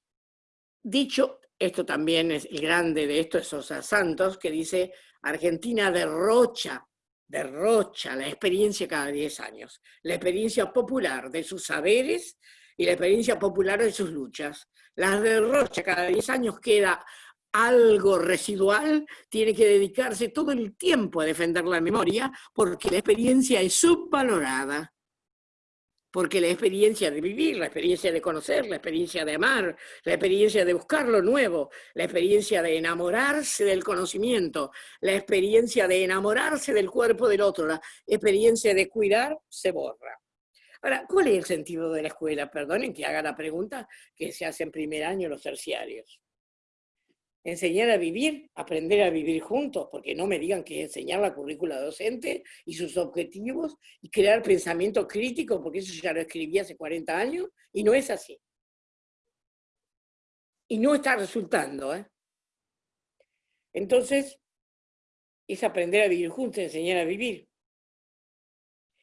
dicho, esto también es el grande de esto es Sosa Santos, que dice, Argentina derrocha derrocha la experiencia cada 10 años, la experiencia popular de sus saberes y la experiencia popular de sus luchas. La derrocha cada 10 años queda algo residual, tiene que dedicarse todo el tiempo a defender la memoria porque la experiencia es subvalorada porque la experiencia de vivir, la experiencia de conocer, la experiencia de amar, la experiencia de buscar lo nuevo, la experiencia de enamorarse del conocimiento, la experiencia de enamorarse del cuerpo del otro, la experiencia de cuidar, se borra. Ahora, ¿cuál es el sentido de la escuela? Perdonen que haga la pregunta que se hace en primer año los terciarios enseñar a vivir, aprender a vivir juntos, porque no me digan que enseñar la currícula docente y sus objetivos y crear pensamiento crítico, porque eso ya lo escribí hace 40 años, y no es así. Y no está resultando. ¿eh? Entonces, es aprender a vivir juntos, enseñar a vivir.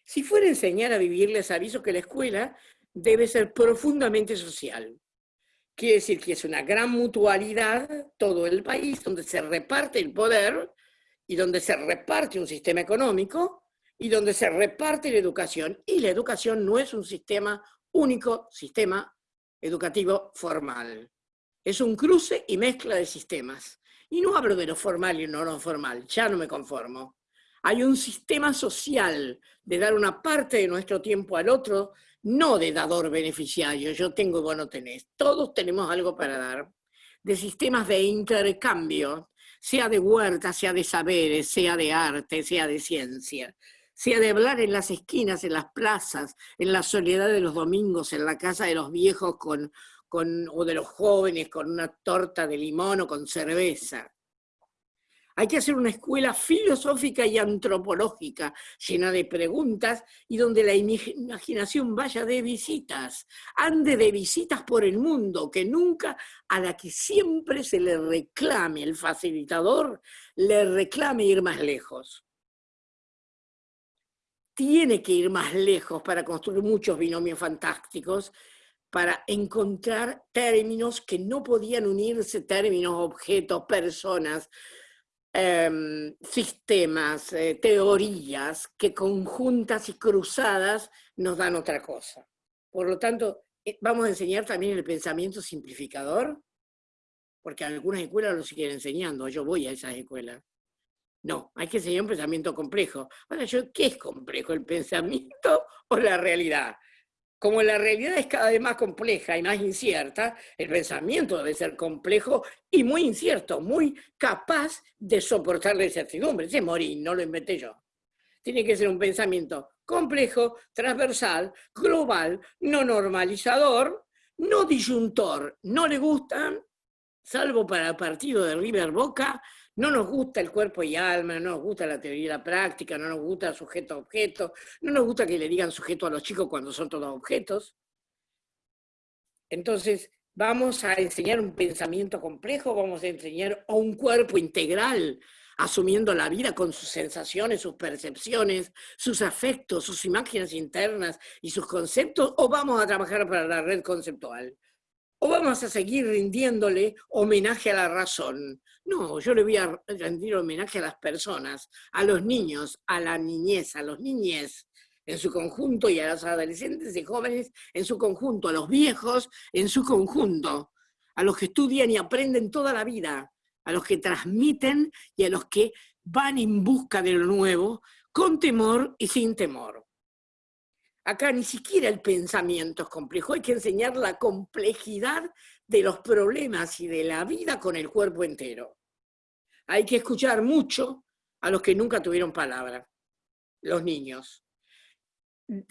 Si fuera enseñar a vivir, les aviso que la escuela debe ser profundamente social. Quiere decir que es una gran mutualidad todo el país, donde se reparte el poder y donde se reparte un sistema económico y donde se reparte la educación. Y la educación no es un sistema único, sistema educativo formal. Es un cruce y mezcla de sistemas. Y no hablo de lo formal y lo no formal, ya no me conformo. Hay un sistema social de dar una parte de nuestro tiempo al otro, no de dador beneficiario, yo tengo y vos no tenés, todos tenemos algo para dar, de sistemas de intercambio, sea de huerta, sea de saberes, sea de arte, sea de ciencia, sea de hablar en las esquinas, en las plazas, en la soledad de los domingos, en la casa de los viejos con, con, o de los jóvenes con una torta de limón o con cerveza. Hay que hacer una escuela filosófica y antropológica, llena de preguntas y donde la imaginación vaya de visitas, ande de visitas por el mundo, que nunca a la que siempre se le reclame el facilitador, le reclame ir más lejos. Tiene que ir más lejos para construir muchos binomios fantásticos, para encontrar términos que no podían unirse, términos, objetos, personas, Em, sistemas, eh, teorías que conjuntas y cruzadas nos dan otra cosa. Por lo tanto, eh, vamos a enseñar también el pensamiento simplificador, porque algunas escuelas lo siguen enseñando, yo voy a esas escuelas. No, hay que enseñar un pensamiento complejo. Ahora, yo, ¿qué es complejo? ¿El pensamiento o la realidad? Como la realidad es cada vez más compleja y más incierta, el pensamiento debe ser complejo y muy incierto, muy capaz de soportar la incertidumbre. Ese morir, no lo inventé yo. Tiene que ser un pensamiento complejo, transversal, global, no normalizador, no disyuntor. No le gustan, salvo para el partido de River Boca, no nos gusta el cuerpo y alma, no nos gusta la teoría y la práctica, no nos gusta sujeto-objeto, no nos gusta que le digan sujeto a los chicos cuando son todos objetos. Entonces, vamos a enseñar un pensamiento complejo, vamos a enseñar un cuerpo integral, asumiendo la vida con sus sensaciones, sus percepciones, sus afectos, sus imágenes internas y sus conceptos, o vamos a trabajar para la red conceptual. ¿O vamos a seguir rindiéndole homenaje a la razón? No, yo le voy a rendir homenaje a las personas, a los niños, a la niñez, a los niñez en su conjunto y a los adolescentes y jóvenes en su conjunto, a los viejos en su conjunto, a los que estudian y aprenden toda la vida, a los que transmiten y a los que van en busca de lo nuevo, con temor y sin temor. Acá ni siquiera el pensamiento es complejo, hay que enseñar la complejidad de los problemas y de la vida con el cuerpo entero. Hay que escuchar mucho a los que nunca tuvieron palabra, los niños.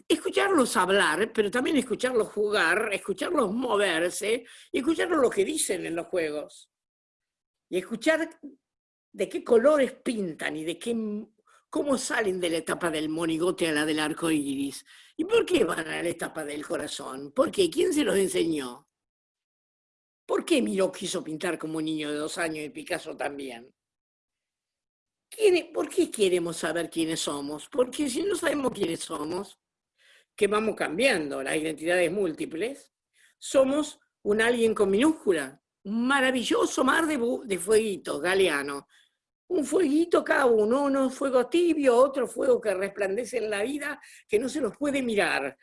Escucharlos hablar, pero también escucharlos jugar, escucharlos moverse y escucharlos lo que dicen en los juegos. Y escuchar de qué colores pintan y de qué ¿Cómo salen de la etapa del monigote a la del arco iris? ¿Y por qué van a la etapa del corazón? ¿Por qué? ¿Quién se los enseñó? ¿Por qué Miró quiso pintar como un niño de dos años y Picasso también? ¿Por qué queremos saber quiénes somos? Porque si no sabemos quiénes somos, que vamos cambiando las identidades múltiples, somos un alguien con minúscula, un maravilloso mar de, de fueguitos, galeano, un fueguito cada uno, uno fuego tibio, otro fuego que resplandece en la vida, que no se los puede mirar.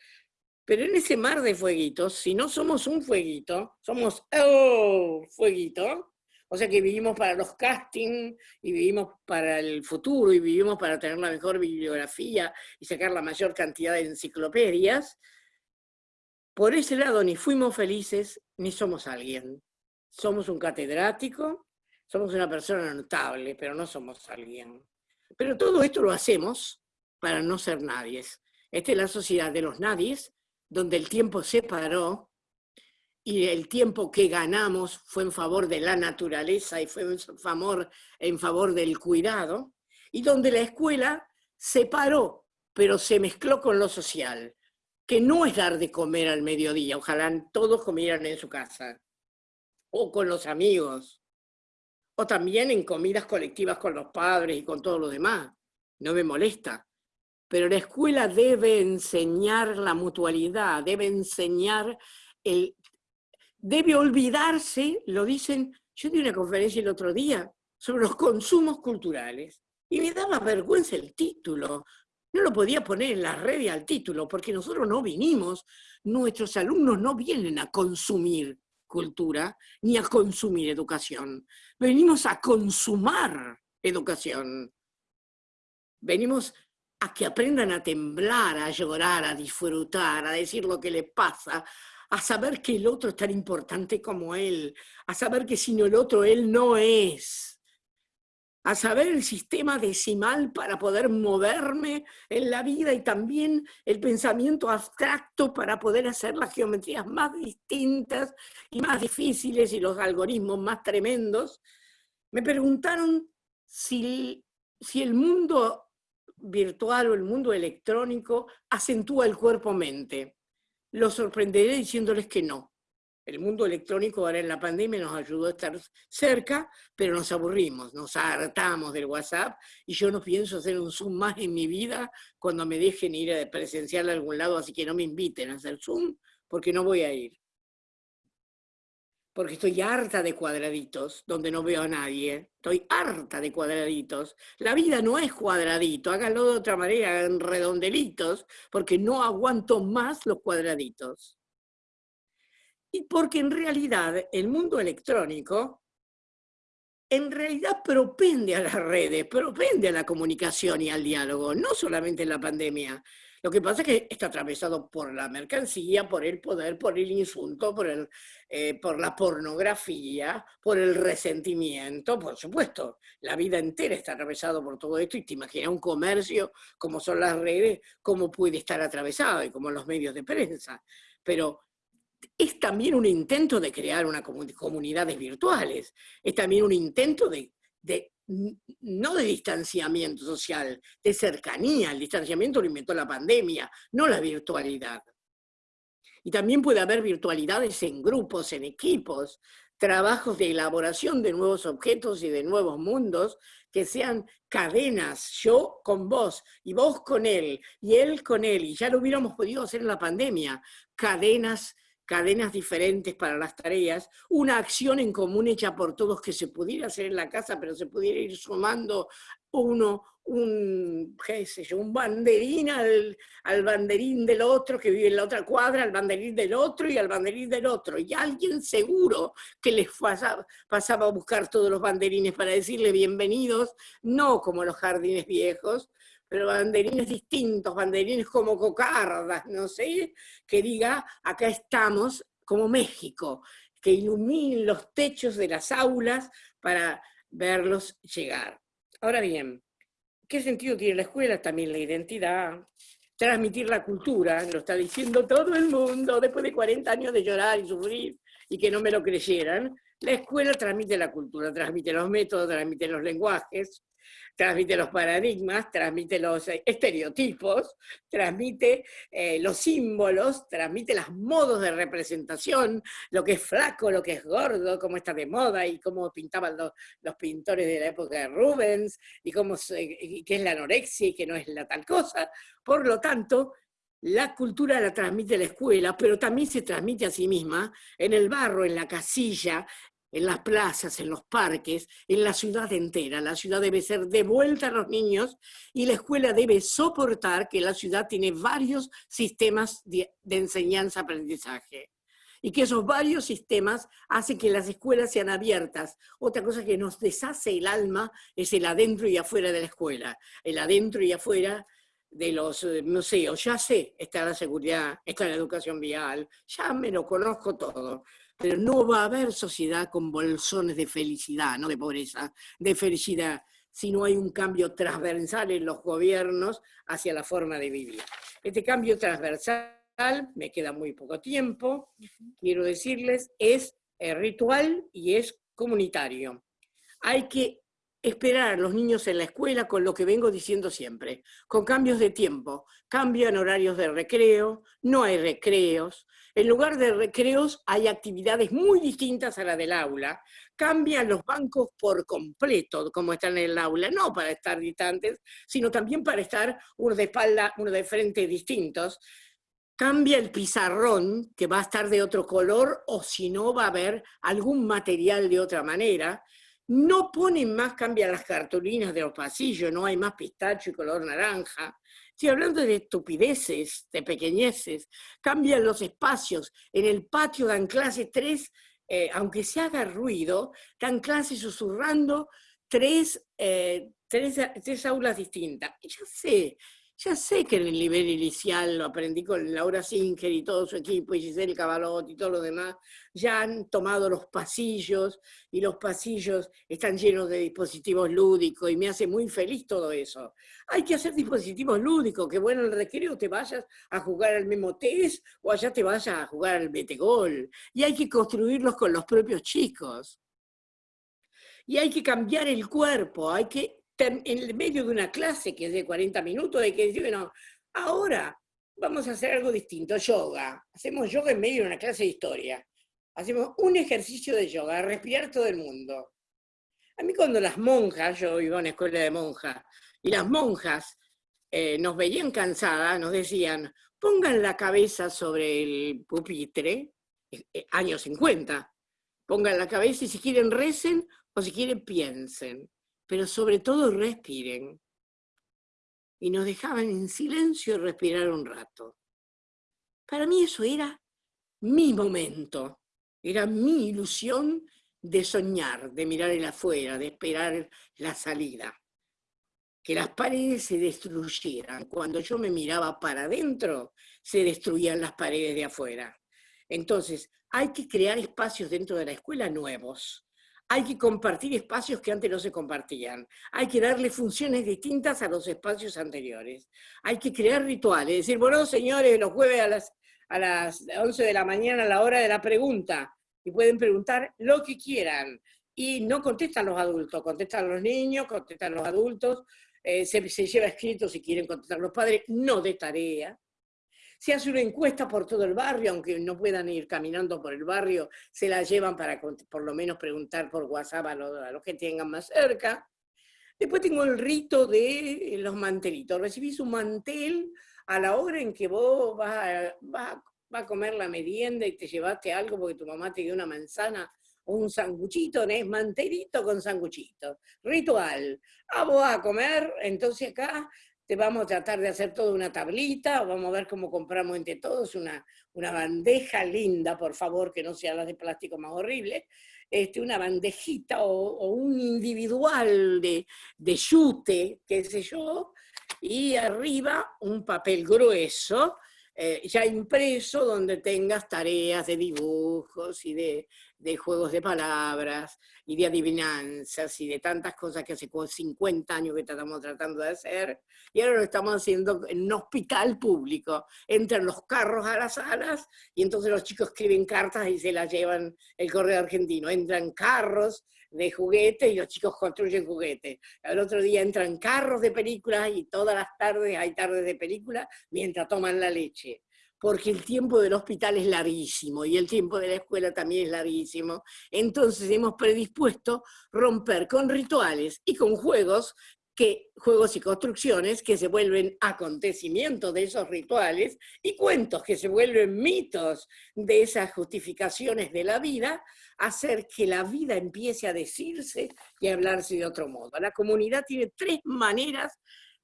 Pero en ese mar de fueguitos, si no somos un fueguito, somos oh, fueguito, o sea que vivimos para los castings y vivimos para el futuro y vivimos para tener la mejor bibliografía y sacar la mayor cantidad de enciclopedias, por ese lado ni fuimos felices ni somos alguien. Somos un catedrático, somos una persona notable, pero no somos alguien. Pero todo esto lo hacemos para no ser nadies. Esta es la sociedad de los nadies, donde el tiempo se paró y el tiempo que ganamos fue en favor de la naturaleza y fue en favor, en favor del cuidado, y donde la escuela se paró, pero se mezcló con lo social, que no es dar de comer al mediodía, ojalá todos comieran en su casa, o con los amigos, o también en comidas colectivas con los padres y con todos los demás. No me molesta. Pero la escuela debe enseñar la mutualidad, debe enseñar el... Debe olvidarse, lo dicen, yo di una conferencia el otro día sobre los consumos culturales y me daba vergüenza el título. No lo podía poner en la red al título porque nosotros no vinimos, nuestros alumnos no vienen a consumir, cultura ni a consumir educación. Venimos a consumar educación. Venimos a que aprendan a temblar, a llorar, a disfrutar, a decir lo que le pasa, a saber que el otro es tan importante como él, a saber que sin el otro él no es a saber el sistema decimal para poder moverme en la vida y también el pensamiento abstracto para poder hacer las geometrías más distintas y más difíciles y los algoritmos más tremendos, me preguntaron si, si el mundo virtual o el mundo electrónico acentúa el cuerpo-mente. Lo sorprenderé diciéndoles que no, el mundo electrónico ahora en la pandemia nos ayudó a estar cerca, pero nos aburrimos, nos hartamos del WhatsApp y yo no pienso hacer un Zoom más en mi vida cuando me dejen ir a presenciar a algún lado, así que no me inviten a hacer Zoom porque no voy a ir. Porque estoy harta de cuadraditos donde no veo a nadie. Estoy harta de cuadraditos. La vida no es cuadradito, háganlo de otra manera, en redondelitos, porque no aguanto más los cuadraditos. Y porque en realidad el mundo electrónico en realidad propende a las redes, propende a la comunicación y al diálogo, no solamente en la pandemia. Lo que pasa es que está atravesado por la mercancía, por el poder, por el insulto, por, el, eh, por la pornografía, por el resentimiento, por supuesto. La vida entera está atravesado por todo esto y te imaginas un comercio como son las redes, cómo puede estar atravesado y como los medios de prensa. Pero es también un intento de crear una comunidades virtuales, es también un intento de, no de distanciamiento social, de cercanía. El distanciamiento lo inventó la pandemia, no la virtualidad. Y también puede haber virtualidades en grupos, en equipos, trabajos de elaboración de nuevos objetos y de nuevos mundos que sean cadenas, yo con vos y vos con él y él con él, y ya lo hubiéramos podido hacer en la pandemia, cadenas cadenas diferentes para las tareas, una acción en común hecha por todos que se pudiera hacer en la casa, pero se pudiera ir sumando uno, un, qué sé yo, un banderín al, banderín del otro que vive en la otra cuadra, al banderín del otro y al banderín del otro. Y alguien seguro que les pasaba, pasaba a buscar todos los banderines para decirle bienvenidos, no como los jardines viejos, pero banderines distintos, banderines como cocardas, no sé, que diga, acá estamos como México, que iluminen los techos de las aulas para verlos llegar. Ahora bien, ¿qué sentido tiene la escuela? También la identidad, transmitir la cultura, lo está diciendo todo el mundo, después de 40 años de llorar y sufrir y que no me lo creyeran, la escuela transmite la cultura, transmite los métodos, transmite los lenguajes, transmite los paradigmas, transmite los eh, estereotipos, transmite eh, los símbolos, transmite los modos de representación, lo que es flaco, lo que es gordo, cómo está de moda y cómo pintaban los, pintores de la época de Rubens y cómo qué es la anorexia y qué no es la tal cosa. Por lo tanto, la cultura la transmite la escuela, pero también se transmite a sí misma en el barro, en la casilla, en las plazas, en los parques, en la ciudad entera. La ciudad debe ser devuelta a los niños y la escuela debe soportar que la ciudad tiene varios sistemas de, enseñanza-aprendizaje y que esos varios sistemas hacen que las escuelas sean abiertas. Otra cosa que nos deshace el alma es el adentro y afuera de la escuela. El adentro y afuera de los eh, museos, ya sé, está la seguridad, está la educación vial, ya me lo conozco todo pero no va a haber sociedad con bolsones de felicidad, no de pobreza, de felicidad, si no hay un cambio transversal en los gobiernos hacia la forma de vivir. Este cambio transversal, me queda muy poco tiempo, quiero decirles, es eh, ritual y es comunitario. Hay que esperar a los niños en la escuela con lo que vengo diciendo siempre, con cambios de tiempo, cambian horarios de recreo, no hay recreos, en lugar de recreos hay actividades muy distintas a la del aula, cambian los bancos por completo como están en el aula, no para estar distantes, sino también para estar uno de espalda, uno de frente distintos, cambia el pizarrón, que va a estar de otro color, o si no va a haber algún material de otra manera, no ponen más, cambian las cartulinas de los pasillos, no hay más pistacho y color naranja. Estoy hablando de estupideces, de pequeñeces. Cambian los espacios. En el patio dan clase tres, eh, aunque se haga ruido, dan clase susurrando tres, eh, tres, tres aulas distintas. Ya sé, ya sé que en el nivel inicial lo aprendí con Laura Singer y todo su equipo, y Giselle Cabalot y todo lo demás, ya han tomado los pasillos, y los pasillos están llenos de dispositivos lúdicos, y me hace muy feliz todo eso. Hay que hacer dispositivos lúdicos, que bueno, en el recreo te vayas a jugar al mismo test, o allá te vayas a jugar al metegol, y hay que construirlos con los propios chicos. Y hay que cambiar el cuerpo, hay que en el medio de una clase que es de 40 minutos, hay que decir, bueno, ahora vamos a hacer algo distinto, yoga. Hacemos yoga en medio de una clase de historia. Hacemos un ejercicio de yoga, respirar todo el mundo. A mí cuando las monjas, yo iba a una escuela de monjas, y las monjas eh, nos veían cansadas, nos decían, pongan la cabeza sobre el pupitre, eh, eh, años 50, pongan la cabeza y si quieren recen o si quieren piensen pero sobre todo respiren. Y nos dejaban en silencio respirar un rato. Para mí eso era mi momento, era mi ilusión de soñar, de mirar el afuera, de esperar la salida. Que las paredes se destruyeran. Cuando yo me miraba para adentro, se destruían las paredes de afuera. Entonces, hay que crear espacios dentro de la escuela nuevos, hay que compartir espacios que antes no se compartían. Hay que darle funciones distintas a los espacios anteriores. Hay que crear rituales. Decir, bueno, señores, los jueves a las, a las 11 de la mañana, a la hora de la pregunta, y pueden preguntar lo que quieran. Y no contestan los adultos, contestan los niños, contestan los adultos, eh, se, se lleva escrito si quieren contestar los padres, no de tarea. Se hace una encuesta por todo el barrio, aunque no puedan ir caminando por el barrio, se la llevan para por lo menos preguntar por WhatsApp a los, que tengan más cerca. Después tengo el rito de los mantelitos. Recibís un mantel a la hora en que vos vas, va a comer la merienda y te llevaste algo porque tu mamá te dio una manzana o un sanguchito, ¿no? es manterito con sanguchito. Ritual. Ah, vos a comer, entonces acá te vamos a tratar de hacer toda una tablita, vamos a ver cómo compramos entre todos una, una bandeja linda, por favor, que no sea la de plástico más horrible, este, una bandejita o, un individual de, de yute, qué sé yo, y arriba un papel grueso, eh, ya impreso, donde tengas tareas de dibujos y de, de, juegos de palabras y de adivinanzas y de tantas cosas que hace 50 años que estamos tratando de hacer, y ahora lo estamos haciendo en un hospital público. Entran los carros a las salas y entonces los chicos escriben cartas y se las llevan el correo argentino. Entran carros de juguetes y los chicos construyen juguetes. El otro día entran carros de películas y todas las tardes hay tardes de películas mientras toman la leche. Porque el tiempo del hospital es larguísimo y el tiempo de la escuela también es larguísimo. Entonces hemos predispuesto romper con rituales y con juegos que juegos y construcciones que se vuelven acontecimientos de esos rituales y cuentos que se vuelven mitos de esas justificaciones de la vida, hacer que la vida empiece a decirse y a hablarse de otro modo. La comunidad tiene tres maneras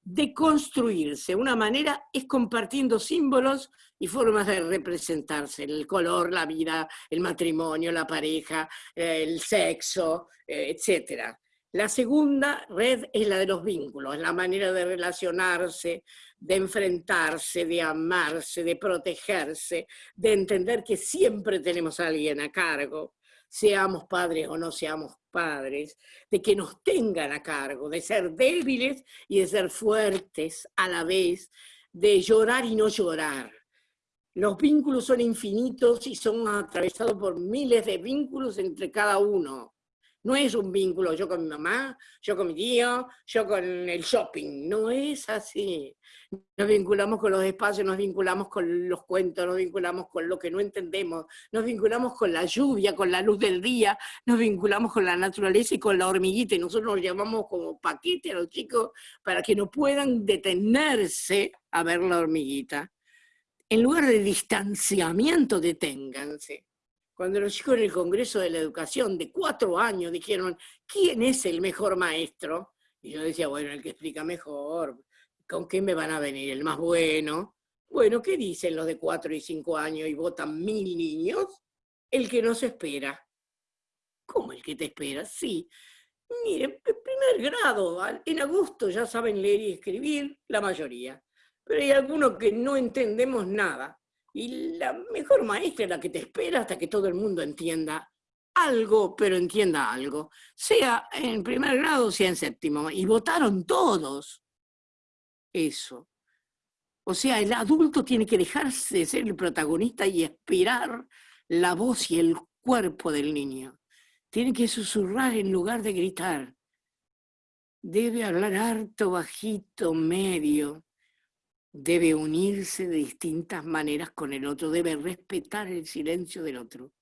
de construirse. Una manera es compartiendo símbolos y formas de representarse, el color, la vida, el matrimonio, la pareja, el sexo, eh, etcétera. La segunda red es la de los vínculos, la manera de relacionarse, de enfrentarse, de amarse, de protegerse, de entender que siempre tenemos a alguien a cargo, seamos padres o no seamos padres, de que nos tengan a cargo, de ser débiles y de ser fuertes a la vez, de llorar y no llorar. Los vínculos son infinitos y son atravesados por miles de vínculos entre cada uno. No es un vínculo yo con mi mamá, yo con mi tío, yo con el shopping. No es así. Nos vinculamos con los espacios, nos vinculamos con los cuentos, nos vinculamos con lo que no entendemos, nos vinculamos con la lluvia, con la luz del día, nos vinculamos con la naturaleza y con la hormiguita. Y nosotros nos llamamos como paquete a los chicos para que no puedan detenerse a ver la hormiguita. En lugar de distanciamiento, deténganse cuando los chicos en el Congreso de la Educación de cuatro años dijeron, ¿quién es el mejor maestro? Y yo decía, bueno, el que explica mejor, ¿con qué me van a venir? ¿El más bueno? Bueno, ¿qué dicen los de cuatro y cinco años y votan mil niños? El que no se espera. ¿Cómo el que te espera? Sí. Miren, primer grado, en agosto ya saben leer y escribir, la mayoría. Pero hay algunos que no entendemos nada. Y la mejor maestra es la que te espera hasta que todo el mundo entienda algo, pero entienda algo. Sea en primer grado, sea en séptimo. Y votaron todos eso. O sea, el adulto tiene que dejarse de ser el protagonista y esperar la voz y el cuerpo del niño. Tiene que susurrar en lugar de gritar. Debe hablar harto, bajito, medio debe unirse de distintas maneras con el otro, debe respetar el silencio del otro.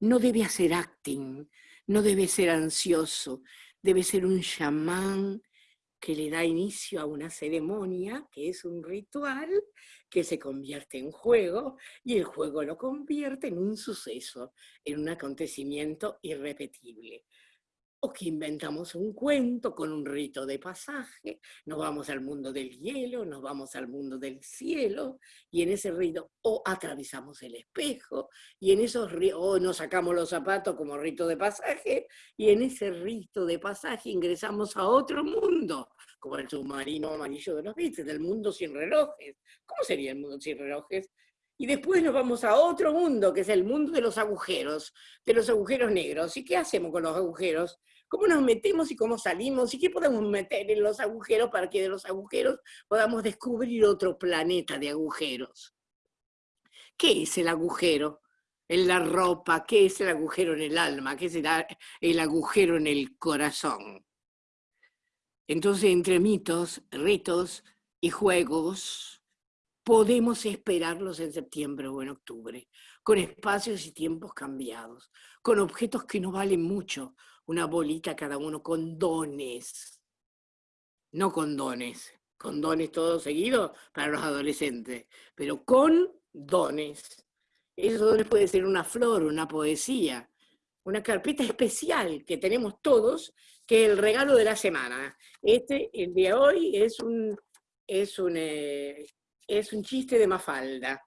No debe hacer acting, no debe ser ansioso, debe ser un chamán que le da inicio a una ceremonia, que es un ritual, que se convierte en juego, y el juego lo convierte en un suceso, en un acontecimiento irrepetible o que inventamos un cuento con un rito de pasaje, nos vamos al mundo del hielo, nos vamos al mundo del cielo, y en ese rito o atravesamos el espejo, y en esos o nos sacamos los zapatos como rito de pasaje, y en ese rito de pasaje ingresamos a otro mundo, como el submarino amarillo de los Beatles, del mundo sin relojes. ¿Cómo sería el mundo sin relojes? Y después nos vamos a otro mundo, que es el mundo de los agujeros, de los agujeros negros. ¿Y qué hacemos con los agujeros? ¿Cómo nos metemos y cómo salimos? ¿Y qué podemos meter en los agujeros para que de los agujeros podamos descubrir otro planeta de agujeros? ¿Qué es el agujero? En la ropa, ¿qué es el agujero en el alma? ¿Qué es el agujero en el corazón? Entonces, entre mitos, ritos y juegos, podemos esperarlos en septiembre o en octubre, con espacios y tiempos cambiados, con objetos que no valen mucho, una bolita cada uno, con dones, no con dones, con dones todo seguido para los adolescentes, pero con dones. esos dones puede ser una flor, una poesía, una carpeta especial que tenemos todos, que es el regalo de la semana. Este, el de hoy, es un, es un, eh, es un chiste de Mafalda,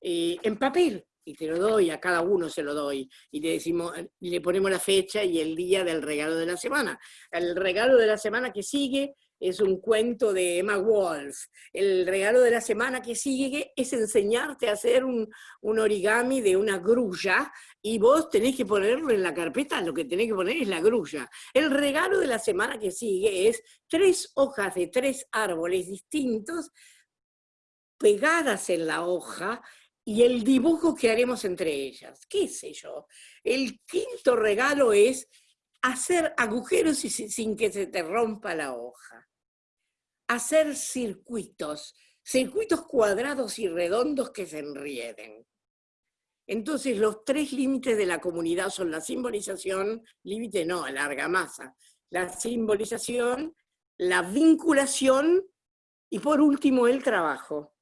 eh, en papel, y te lo doy, a cada uno se lo doy, y le, decimos, le ponemos la fecha y el día del regalo de la semana. El regalo de la semana que sigue es un cuento de Emma Wolf. El regalo de la semana que sigue es enseñarte a hacer un, un, origami de una grulla y vos tenés que ponerlo en la carpeta, lo que tenés que poner es la grulla. El regalo de la semana que sigue es tres hojas de tres árboles distintos pegadas en la hoja y el dibujo que haremos entre ellas. ¿Qué sé yo? El quinto regalo es hacer agujeros sin que se te rompa la hoja. Hacer circuitos, circuitos cuadrados y redondos que se enrieden. Entonces los tres límites de la comunidad son la simbolización, límite no, larga masa, la simbolización, la vinculación y por último el trabajo.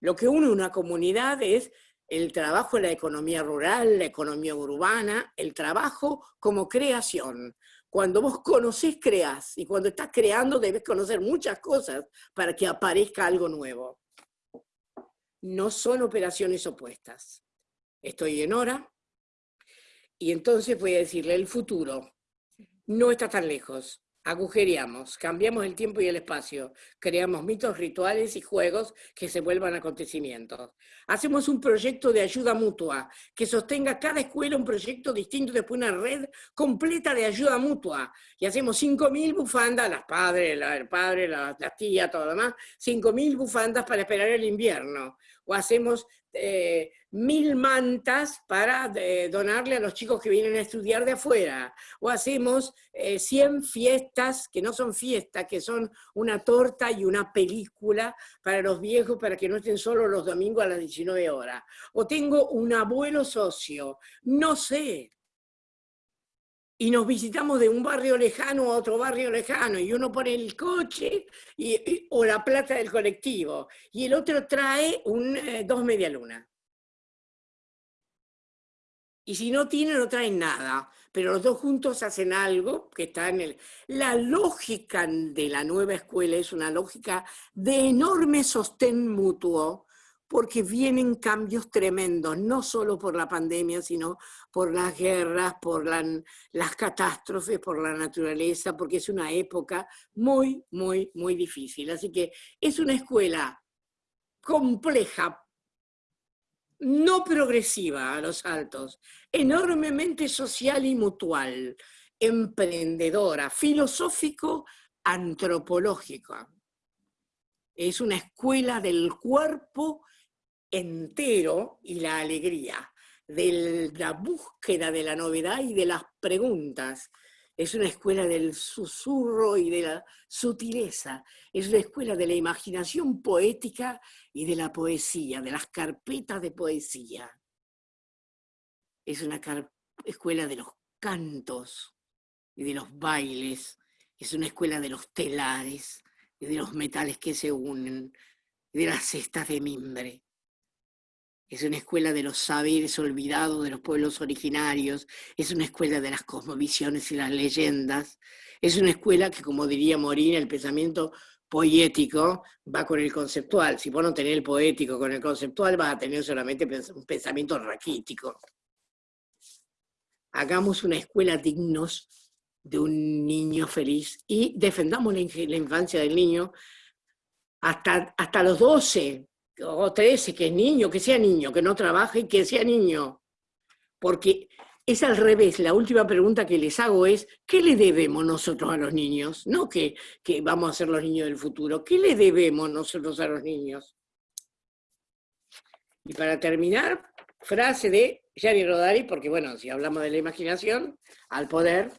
Lo que une una comunidad es el trabajo en la economía rural, la economía urbana, el trabajo como creación. Cuando vos conocés, creás, y cuando estás creando debes conocer muchas cosas para que aparezca algo nuevo. No son operaciones opuestas. Estoy en hora, y entonces voy a decirle, el futuro no está tan lejos agujereamos, cambiamos el tiempo y el espacio, creamos mitos, rituales y juegos que se vuelvan acontecimientos. Hacemos un proyecto de ayuda mutua, que sostenga cada escuela un proyecto distinto, después una red completa de ayuda mutua. Y hacemos 5.000 bufandas, las padres, el padre, las, las tías, todo lo demás, 5.000 bufandas para esperar el invierno. O hacemos eh, mil mantas para eh, donarle a los chicos que vienen a estudiar de afuera, o hacemos 100 eh, fiestas que no son fiestas, que son una torta y una película para los viejos para que no estén solo los domingos a las 19 horas, o tengo un abuelo socio, no sé, y nos visitamos de un barrio lejano a otro barrio lejano, y uno pone el coche y, o la plata del colectivo, y el otro trae un, eh, dos media luna. Y si no tiene, no traen nada, pero los dos juntos hacen algo que está en el... La lógica de la nueva escuela es una lógica de enorme sostén mutuo, porque vienen cambios tremendos, no solo por la pandemia, sino por las guerras, por las catástrofes, por la naturaleza, porque es una época muy, muy, muy difícil. Así que es una escuela compleja, no progresiva a los altos, enormemente social y mutual, emprendedora, filosófico, antropológica. Es una escuela del cuerpo entero y la alegría, de la búsqueda de la novedad y de las preguntas. Es una escuela del susurro y de la sutileza. Es una escuela de la imaginación poética y de la poesía, de las carpetas de poesía. Es una escuela de los cantos y de los bailes. Es una escuela de los telares y de los metales que se unen, de las cestas de mimbre es una escuela de los saberes olvidados de los pueblos originarios, es una escuela de las cosmovisiones y las leyendas, es una escuela que, como diría Morín, el pensamiento poético va con el conceptual. Si vos no tenés el poético con el conceptual, vas a tener solamente un pensamiento raquítico. Hagamos una escuela dignos de un niño feliz y defendamos la, infancia del niño hasta, hasta los 12, o 13, que es niño, que sea niño, que no trabaje y que sea niño. Porque es al revés, la última pregunta que les hago es, ¿qué le debemos nosotros a los niños? No que, que vamos a ser los niños del futuro, ¿qué le debemos nosotros a los niños? Y para terminar, frase de Gianni Rodari, porque bueno, si hablamos de la imaginación, al poder,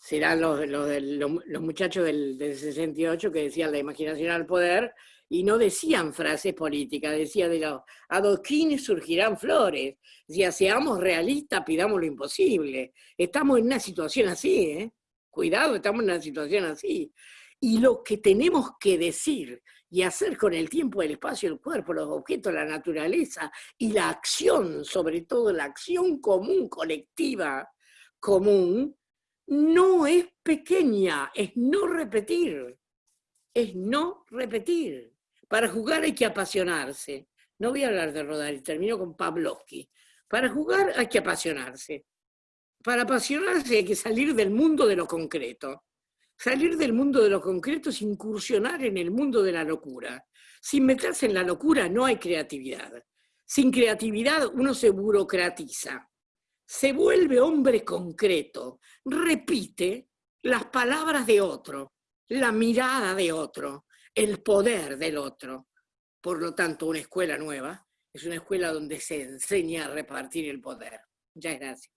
serán los, los, muchachos del, del 68 que decían la imaginación al poder, y no decían frases políticas, decía de los adoquines surgirán flores, decía seamos realistas, pidamos lo imposible. Estamos en una situación así, ¿eh? cuidado, estamos en una situación así. Y lo que tenemos que decir y hacer con el tiempo, el espacio, el cuerpo, los objetos, la naturaleza y la acción, sobre todo la acción común, colectiva, común, no es pequeña, es no repetir, es no repetir. Para jugar hay que apasionarse. No voy a hablar de rodar, y termino con Pavlovsky. Para jugar hay que apasionarse. Para apasionarse hay que salir del mundo de lo concreto. Salir del mundo de lo concreto es incursionar en el mundo de la locura. Sin meterse en la locura no hay creatividad. Sin creatividad uno se burocratiza. Se vuelve hombre concreto. Repite las palabras de otro, la mirada de otro, el poder del otro. Por lo tanto, una escuela nueva es una escuela donde se enseña a repartir el poder. Muchas gracias.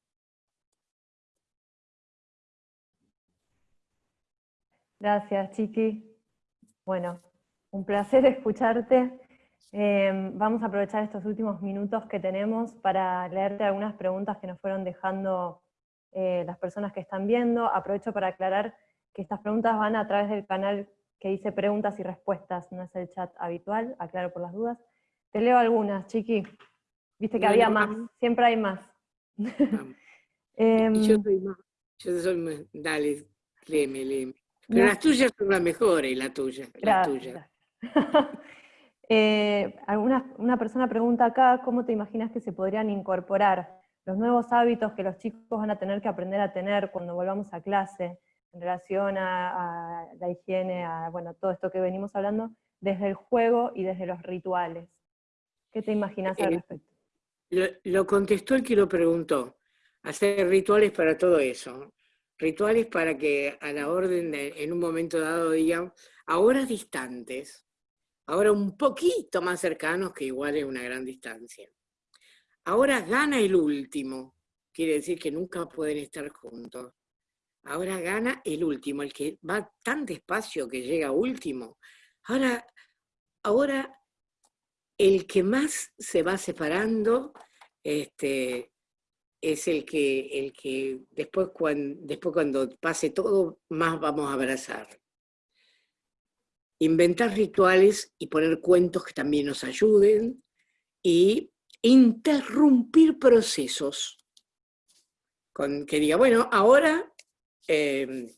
Gracias, Chiqui. Bueno, un placer escucharte. Em, vamos a aprovechar estos últimos minutos que tenemos para leerte algunas preguntas que nos fueron dejando eh, las personas que están viendo. Aprovecho para aclarar que estas preguntas van a través del canal que dice preguntas y respuestas, no es el chat habitual, aclaro por las dudas. Te leo algunas, Chiqui. Viste que había más, siempre hay más. Em, yo soy más, yo soy más, dale, léeme, léeme. Pero las tuyas son las mejores, la tuya. La tuya. eh, una persona pregunta acá, ¿cómo te imaginas que se podrían incorporar los nuevos hábitos que los chicos van a tener que aprender a tener cuando volvamos a clase, en relación a, la higiene, a bueno, todo esto que venimos hablando, desde el juego y desde los rituales? ¿Qué te imaginas al eh, respecto? Lo, lo contestó el que lo preguntó. Hacer rituales para todo eso rituales para que a la orden de, en un momento dado digan, ahora distantes, ahora un poquito más cercanos, que igual es una gran distancia. Ahora gana el último, quiere decir que nunca pueden estar juntos. Ahora gana el último, el que va tan despacio que llega último. Ahora, ahora el que más se va separando, este, es el que, el que después, cuando, después cuando pase todo, más vamos a abrazar. Inventar rituales y poner cuentos que también nos ayuden y interrumpir procesos. Con, que diga, bueno, ahora eh,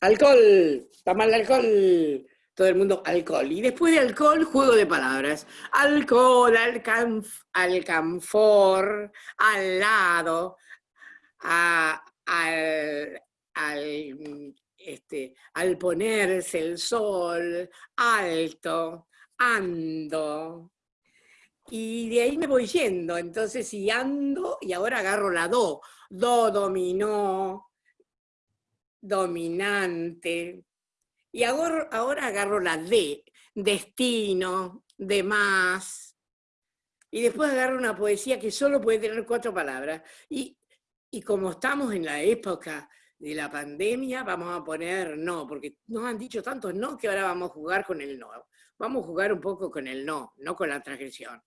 alcohol, toma el alcohol, todo el mundo alcohol. Y después de alcohol, juego de palabras. Alcohol, alcanf, alcanfor, al lado, al, este, al ponerse el sol, alto, ando. Y de ahí me voy yendo. Entonces, si ando, y ahora agarro la do. Do dominó, dominante, y ahora, ahora agarro la D, destino, demás, y después agarro una poesía que solo puede tener cuatro palabras. Y, y como estamos en la época de la pandemia, vamos a poner no, porque nos han dicho tantos no que ahora vamos a jugar con el no. Vamos a jugar un poco con el no, no con la transgresión.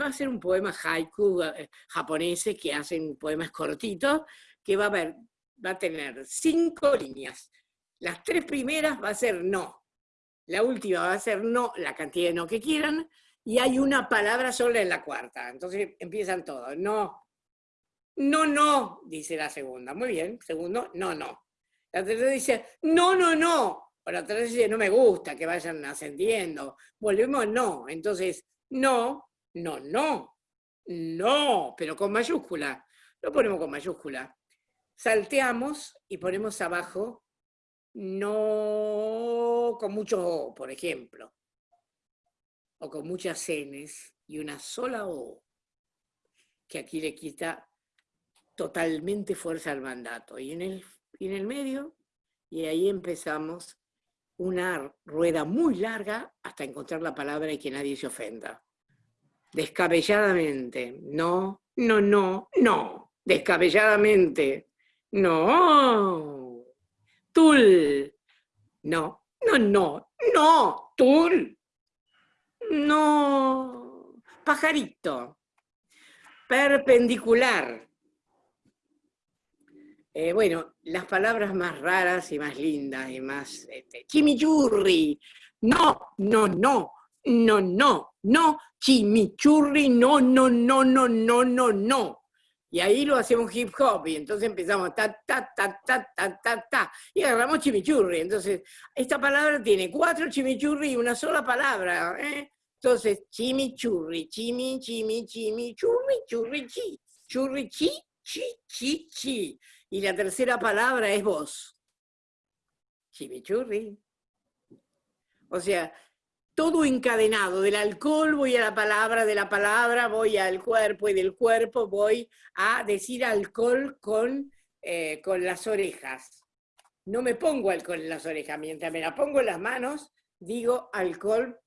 va a ser un poema haiku eh, japonés que hacen poemas cortitos, que va a, ver, va a tener cinco líneas. Las tres primeras va a ser no. La última va a ser no, la cantidad de no que quieran, y hay una palabra sola en la cuarta. Entonces empiezan todos. No. No, no, dice la segunda. Muy bien. Segundo, no, no. La tercera dice, no, no, no. O la tercera dice, no me gusta que vayan ascendiendo. Volvemos, no. Entonces, no, no, no. No, pero con mayúscula. Lo ponemos con mayúscula. Salteamos y ponemos abajo no con mucho por ejemplo, o con muchas Ns y una sola O, que aquí le quita totalmente fuerza al mandato. Y en el, en el medio, y ahí empezamos una rueda muy larga hasta encontrar la palabra y que nadie se ofenda. Descabelladamente, no, no, no, no, descabelladamente, no. Tul. No, no, no, no, tul. No. Pajarito. Perpendicular. Eh, bueno, las palabras más raras y más lindas y más... Este, chimichurri, no, no, no, no, no, no, chimichurri, no, no, no, no, no, no, no. Y ahí lo hacemos hip hop, y entonces empezamos ta, ta, ta, ta, ta, ta, ta, y agarramos chimichurri. Entonces, esta palabra tiene cuatro chimichurri y una sola palabra. ¿eh? Entonces, chimichurri, chimi, chimi, chimi, churri, churri, chi, churri, chi. Y la tercera palabra es vos. Chimichurri. O sea, todo encadenado, del alcohol voy a la palabra, de la palabra voy al cuerpo y del cuerpo voy a decir alcohol con, eh, con las orejas. No me pongo alcohol en las orejas, mientras me la pongo en las manos, digo alcohol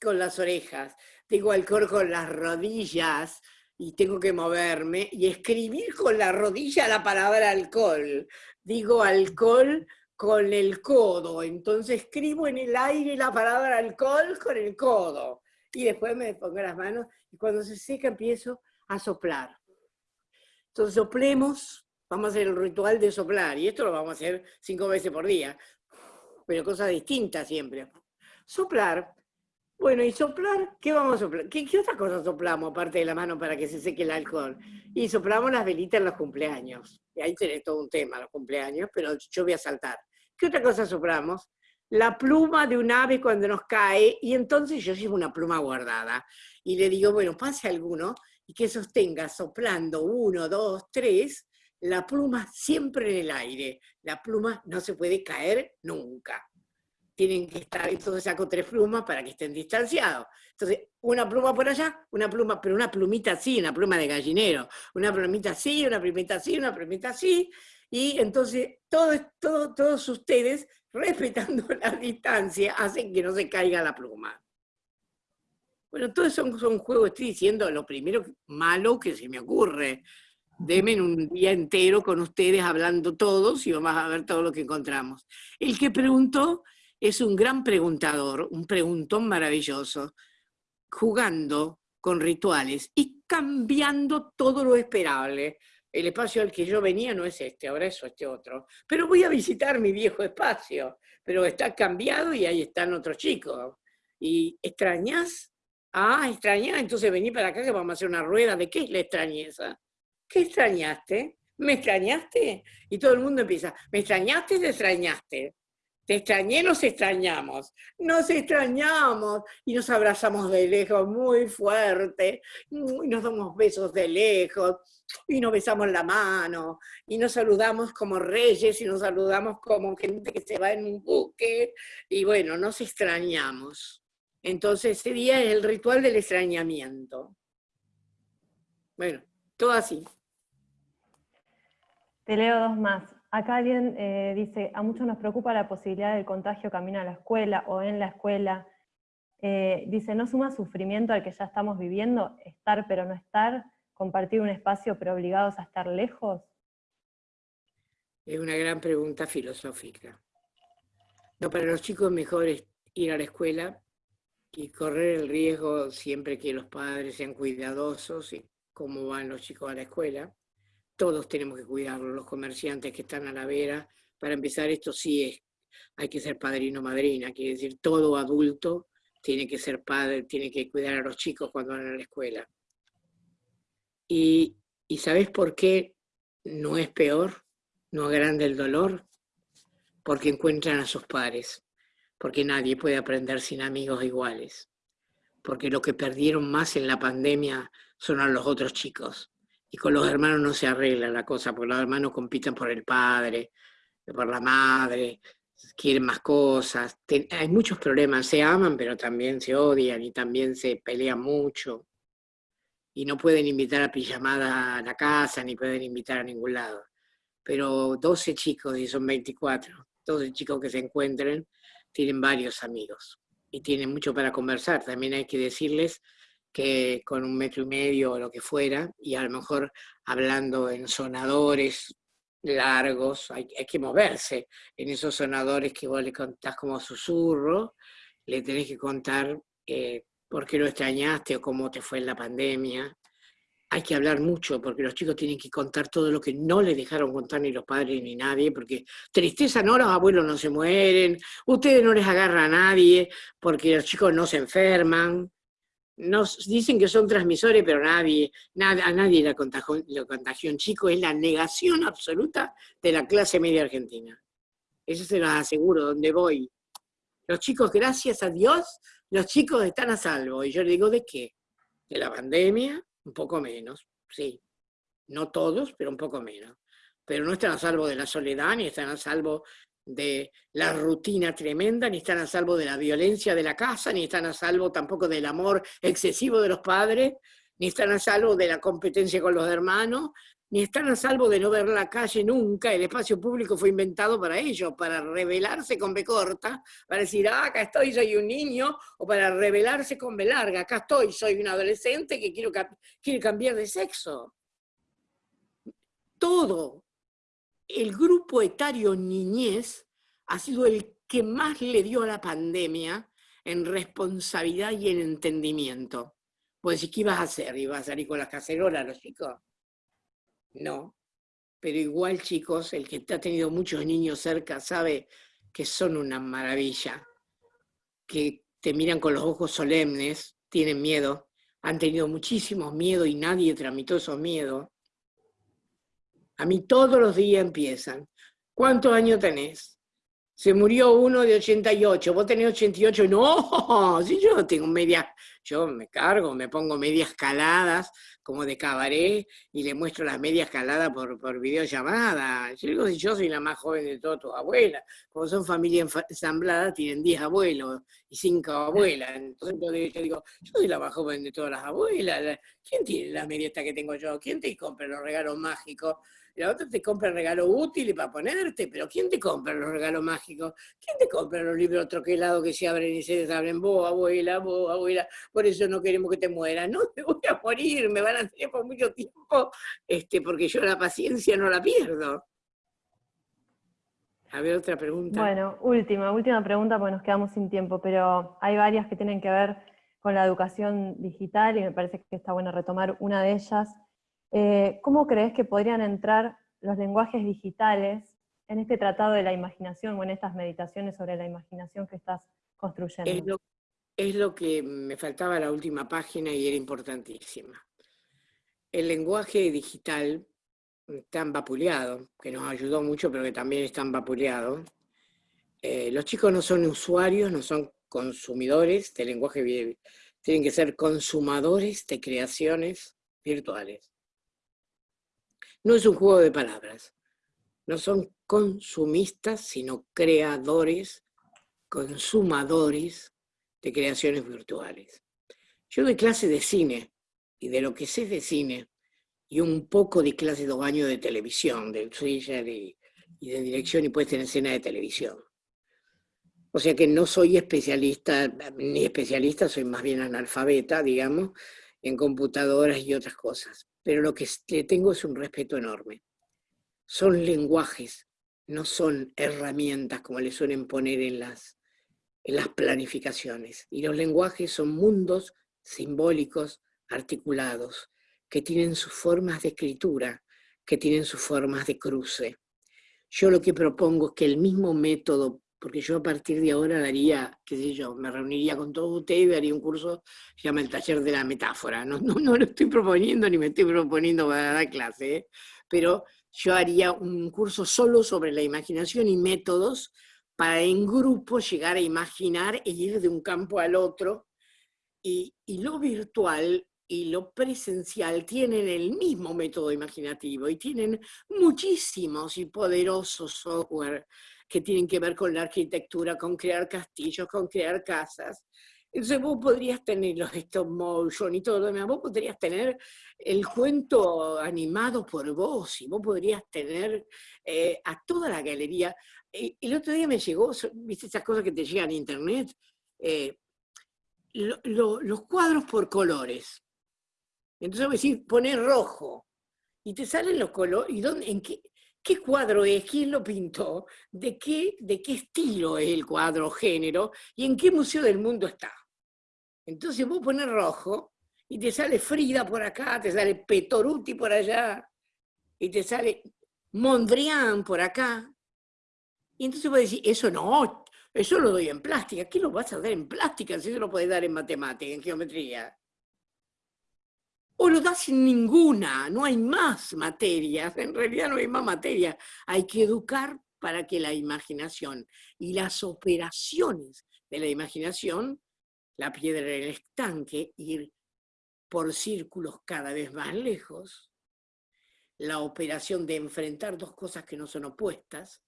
con las orejas, digo alcohol con las rodillas y tengo que moverme y escribir con la rodilla la palabra alcohol. Digo alcohol con el codo. Entonces escribo en el aire la palabra alcohol con el codo. Y después me pongo las manos y cuando se seca empiezo a soplar. Entonces soplemos, vamos a hacer el ritual de soplar. Y esto lo vamos a hacer cinco veces por día. Pero cosas distintas siempre. Soplar. Bueno, y soplar, ¿qué vamos a soplar? ¿Qué, ¿Qué, otra cosa soplamos aparte de la mano para que se seque el alcohol? Y soplamos las velitas en los cumpleaños. Y ahí tenés todo un tema, los cumpleaños, pero yo voy a saltar. ¿Qué otra cosa soplamos? La pluma de un ave cuando nos cae, y entonces yo llevo una pluma guardada. Y le digo, bueno, pase alguno y que sostenga soplando uno, dos, tres, la pluma siempre en el aire. La pluma no se puede caer nunca. Tienen que estar, entonces saco tres plumas para que estén distanciados. Entonces, una pluma por allá, una pluma, pero una plumita así, una pluma de gallinero. Una plumita así, una plumita así, una plumita así, y entonces todo, todo, todos ustedes, respetando la distancia, hacen que no se caiga la pluma. Bueno, todos son, son juegos, estoy diciendo lo primero malo que se me ocurre. Deme un día entero con ustedes hablando todos y vamos a ver todo lo que encontramos. El que preguntó es un gran preguntador, un preguntón maravilloso, jugando con rituales y cambiando todo lo esperable el espacio al que yo venía no es este, ahora es este otro. Pero voy a visitar mi viejo espacio, pero está cambiado y ahí están otros chicos. ¿Y extrañas? Ah, extrañas, entonces vení para acá que vamos a hacer una rueda. ¿De qué es la extrañeza? ¿Qué extrañaste? ¿Me extrañaste? Y todo el mundo empieza, ¿me extrañaste o te extrañaste? Te extrañé, nos extrañamos, nos extrañamos y nos abrazamos de lejos muy fuerte y nos damos besos de lejos y nos besamos la mano y nos saludamos como reyes y nos saludamos como gente que se va en un buque y bueno, nos extrañamos. Entonces ese día es el ritual del extrañamiento. Bueno, todo así. Te leo dos más. Acá alguien eh, dice, a muchos nos preocupa la posibilidad del contagio camino a la escuela o en la escuela. Eh, dice, ¿no suma sufrimiento al que ya estamos viviendo? Estar pero no estar, compartir un espacio pero obligados a estar lejos. Es una gran pregunta filosófica. No, para los chicos mejor es ir a la escuela y correr el riesgo siempre que los padres sean cuidadosos y cómo van los chicos a la escuela todos tenemos que cuidarlo, los comerciantes que están a la vera. Para empezar, esto sí es, hay que ser padrino madrina, quiere decir, todo adulto tiene que ser padre, tiene que cuidar a los chicos cuando van a la escuela. Y, y ¿sabes por qué no es peor? No agranda el dolor, porque encuentran a sus padres, porque nadie puede aprender sin amigos iguales, porque lo que perdieron más en la pandemia son a los otros chicos, y con los hermanos no se arregla la cosa, porque los hermanos compiten por el padre, por la madre, quieren más cosas. hay muchos problemas, se aman, pero también se odian y también se pelean mucho. Y no pueden invitar a pijamada a la casa, ni pueden invitar a ningún lado. Pero 12 chicos, y son 24, 12 chicos que se encuentren, tienen varios amigos y tienen mucho para conversar. También hay que decirles que con un metro y medio o lo que fuera, y a lo mejor hablando en sonadores largos, hay, que moverse en esos sonadores que vos le contás como susurro, le tenés que contar eh, por qué lo extrañaste o cómo te fue en la pandemia, hay que hablar mucho, porque los chicos tienen que contar todo lo que no les dejaron contar ni los padres ni nadie, porque tristeza no, los abuelos no se mueren, ustedes no les agarra a nadie, porque los chicos no se enferman. Nos dicen que son transmisores, pero nadie, a nadie la contagió, contagió un chico, es la negación absoluta de la clase media argentina. Eso se los aseguro, donde voy. Los chicos, gracias a Dios, los chicos están a salvo. Y yo le digo, ¿de qué? De la pandemia, un poco menos, sí. No todos, pero un poco menos. Pero no están a salvo de la soledad, ni están a salvo de la rutina tremenda, ni están a salvo de la violencia de la casa, ni están a salvo tampoco del amor excesivo de los padres, ni están a salvo de la competencia con los hermanos, ni están a salvo de no ver la calle nunca, el espacio público fue inventado para ellos, para revelarse con B corta, para decir, ah, acá estoy, soy un niño, o para revelarse con B larga, acá estoy, soy un adolescente que quiero, quiere cambiar de sexo. Todo el grupo etario niñez ha sido el que más le dio a la pandemia en responsabilidad y en entendimiento. Pues, ¿qué ibas a hacer? ¿Ibas a salir con las cacerolas los chicos? No. Pero igual, chicos, el que ha tenido muchos niños cerca sabe que son una maravilla, que te miran con los ojos solemnes, tienen miedo, han tenido muchísimos miedos y nadie tramitó esos miedos. A mí todos los días empiezan. ¿Cuántos años tenés? Se murió uno de 88, vos tenés 88, no, si yo tengo medias, yo me cargo, me pongo medias caladas, como de cabaret, y le muestro las medias caladas por, por videollamada. Yo digo, si yo soy la más joven de todas tus abuelas, como son familia ensamblada, tienen 10 abuelos y 5 abuelas, entonces yo digo, yo soy la más joven de todas las abuelas, ¿quién tiene la media esta que tengo yo? ¿Quién te compra los regalos mágicos? la otra te compra el regalo útil para ponerte, pero ¿quién te compra los regalos mágicos? ¿Quién te compra los libros troquelados que se abren y se desabren? Vos, abuela, vos, abuela, por eso no queremos que te mueras. No, te voy a morir, me van a tener por mucho tiempo, este, porque yo la paciencia no la pierdo. A ver, otra pregunta. Bueno, última, última pregunta porque nos quedamos sin tiempo, pero hay varias que tienen que ver con la educación digital y me parece que está bueno retomar una de ellas, eh, ¿Cómo crees que podrían entrar los lenguajes digitales en este tratado de la imaginación o en estas meditaciones sobre la imaginación que estás construyendo? Es lo, que me faltaba la última página y era importantísima. El lenguaje digital tan vapuleado, que nos ayudó mucho, pero que también es tan vapuleado. Eh, los chicos no son usuarios, no son consumidores de lenguaje, tienen que ser consumadores de creaciones virtuales. No es un juego de palabras. No son consumistas, sino creadores, consumadores de creaciones virtuales. Yo doy clase de cine, y de lo que sé de cine, y un poco de clase de años de televisión, de thriller y, de dirección y puesta en escena de televisión. O sea que no soy especialista, ni especialista, soy más bien analfabeta, digamos, en computadoras y otras cosas pero lo que le tengo es un respeto enorme. Son lenguajes, no son herramientas como le suelen poner en las, en las planificaciones. Y los lenguajes son mundos simbólicos, articulados, que tienen sus formas de escritura, que tienen sus formas de cruce. Yo lo que propongo es que el mismo método porque yo a partir de ahora daría, qué sé yo, me reuniría con todos ustedes y haría un curso se llama el taller de la metáfora. No, no, no lo estoy proponiendo ni me estoy proponiendo para dar clase, ¿eh? pero yo haría un curso solo sobre la imaginación y métodos para en grupo llegar a imaginar e ir de un campo al otro. Y, y lo virtual y lo presencial tienen el mismo método imaginativo y tienen muchísimos y poderosos software que tienen que ver con la arquitectura, con crear castillos, con crear casas. Entonces vos podrías tener los stop motion y todo lo demás, vos podrías tener el cuento animado por vos y vos podrías tener eh, a toda la galería. el otro día me llegó, viste esas cosas que te llegan a internet, eh, los cuadros por colores. Entonces voy a decir, poner rojo, y te salen los colores, ¿y dónde, en qué, qué cuadro es, quién lo pintó, de qué, de qué estilo es el cuadro, género, y en qué museo del mundo está. Entonces vos pones rojo y te sale Frida por acá, te sale Petoruti por allá, y te sale Mondrian por acá. Y entonces vos decís, eso no, eso lo doy en plástica. ¿Qué lo vas a dar en plástica si eso lo puedes dar en matemática, en geometría? O lo das sin ninguna, no hay más materias, en realidad no hay más materia. Hay que educar para que la imaginación y las operaciones de la imaginación, la piedra en el estanque, ir por círculos cada vez más lejos, la operación de enfrentar dos cosas que no son opuestas,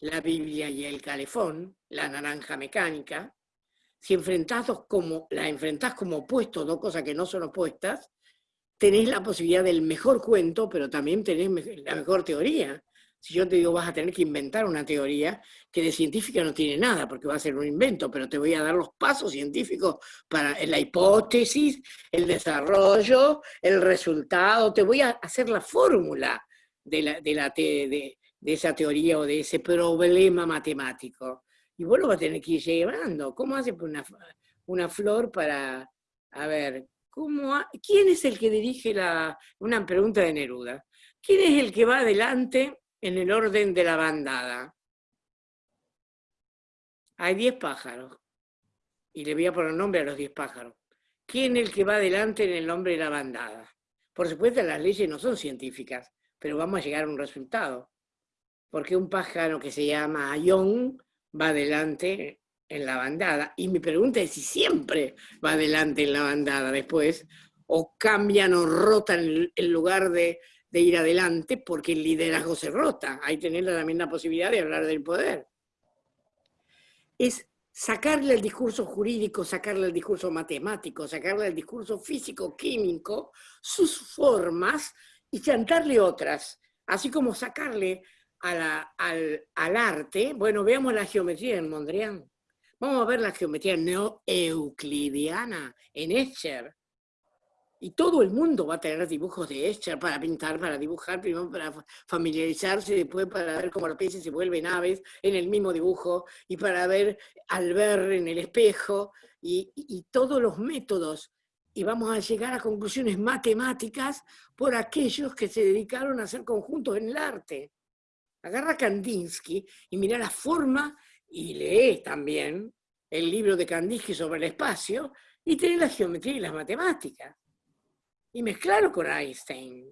la Biblia y el calefón, la naranja mecánica, si enfrentás como, la enfrentás como opuestos, dos cosas que no son opuestas, tenés la posibilidad del mejor cuento, pero también tenés la mejor teoría. Si yo te digo vas a tener que inventar una teoría que de científica no tiene nada, porque va a ser un invento, pero te voy a dar los pasos científicos para la hipótesis, el desarrollo, el resultado, te voy a hacer la fórmula de, la, de, la de, esa teoría o de ese problema matemático. Y vos lo vas a tener que ir llevando. ¿Cómo hace una, una flor para, a ver, ¿cómo ¿quién es el que dirige la, una pregunta de Neruda? ¿Quién es el que va adelante en el orden de la bandada. Hay diez pájaros. Y le voy a poner nombre a los diez pájaros. ¿Quién es el que va adelante en el nombre de la bandada? Por supuesto, las leyes no son científicas, pero vamos a llegar a un resultado. Porque un pájaro que se llama Ayón va adelante en la bandada. Y mi pregunta es si siempre va adelante en la bandada después, o cambian o rotan el lugar de ir adelante porque el liderazgo se rota. Ahí tenés también la posibilidad de hablar del poder. Es sacarle el discurso jurídico, sacarle el discurso matemático, sacarle el discurso físico-químico, sus formas y chantarle otras. Así como sacarle al, al, arte, bueno, veamos la geometría en Mondrian. Vamos a ver la geometría neo-euclidiana en Escher. Y todo el mundo va a tener dibujos de Escher para pintar, para dibujar, primero para familiarizarse, después para ver cómo los peces se vuelven aves en el mismo dibujo, y para ver al ver en el espejo, y, y todos los métodos. Y vamos a llegar a conclusiones matemáticas por aquellos que se dedicaron a hacer conjuntos en el arte. Agarra Kandinsky y mira la forma, y lee también el libro de Kandinsky sobre el espacio, y tiene la geometría y las matemáticas y mezclarlo con Einstein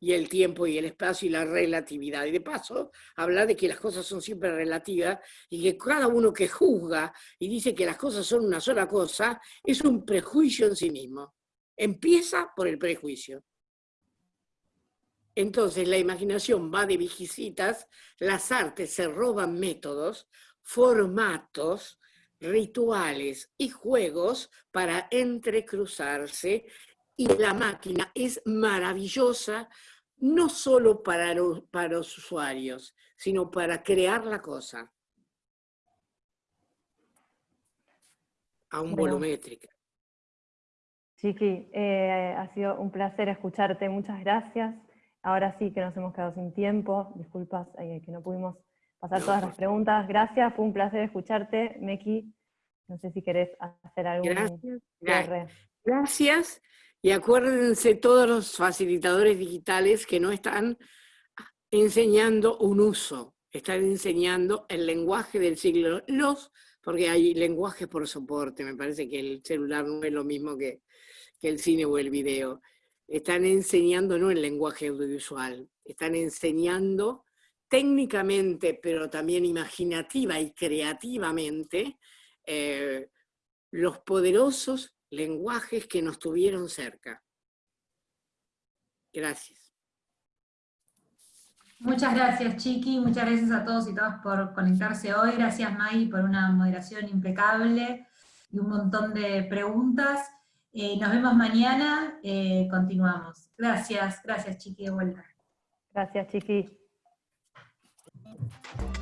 y el tiempo y el espacio y la relatividad. Y de paso, habla de que las cosas son siempre relativas y que cada uno que juzga y dice que las cosas son una sola cosa, es un prejuicio en sí mismo. Empieza por el prejuicio. Entonces la imaginación va de visitas, las artes se roban métodos, formatos, rituales y juegos para entrecruzarse. Y la máquina es maravillosa no solo para los, para los usuarios, sino para crear la cosa. A un volumétrica. Chiqui, eh, ha sido un placer escucharte, muchas gracias. Ahora sí que nos hemos quedado sin tiempo, disculpas eh, que no pudimos pasar todas las preguntas. Gracias, fue un placer escucharte, Meki. No sé si querés hacer algún gracias. Gracias. Y acuérdense todos los facilitadores digitales que no están enseñando un uso, están enseñando el lenguaje del siglo. Los, porque hay lenguaje por soporte, me parece que el celular no es lo mismo que, que el cine o el video. Están enseñando no el lenguaje audiovisual, están enseñando técnicamente, pero también imaginativa y creativamente, eh, los poderosos lenguajes que nos tuvieron cerca. Gracias. Muchas gracias, Chiqui. Muchas gracias a todos y todas por conectarse hoy. Gracias, May, por una moderación impecable y un montón de preguntas. Eh, nos vemos mañana. Eh, continuamos. Gracias, gracias, Chiqui, de vuelta. Gracias, Chiqui. Thank you.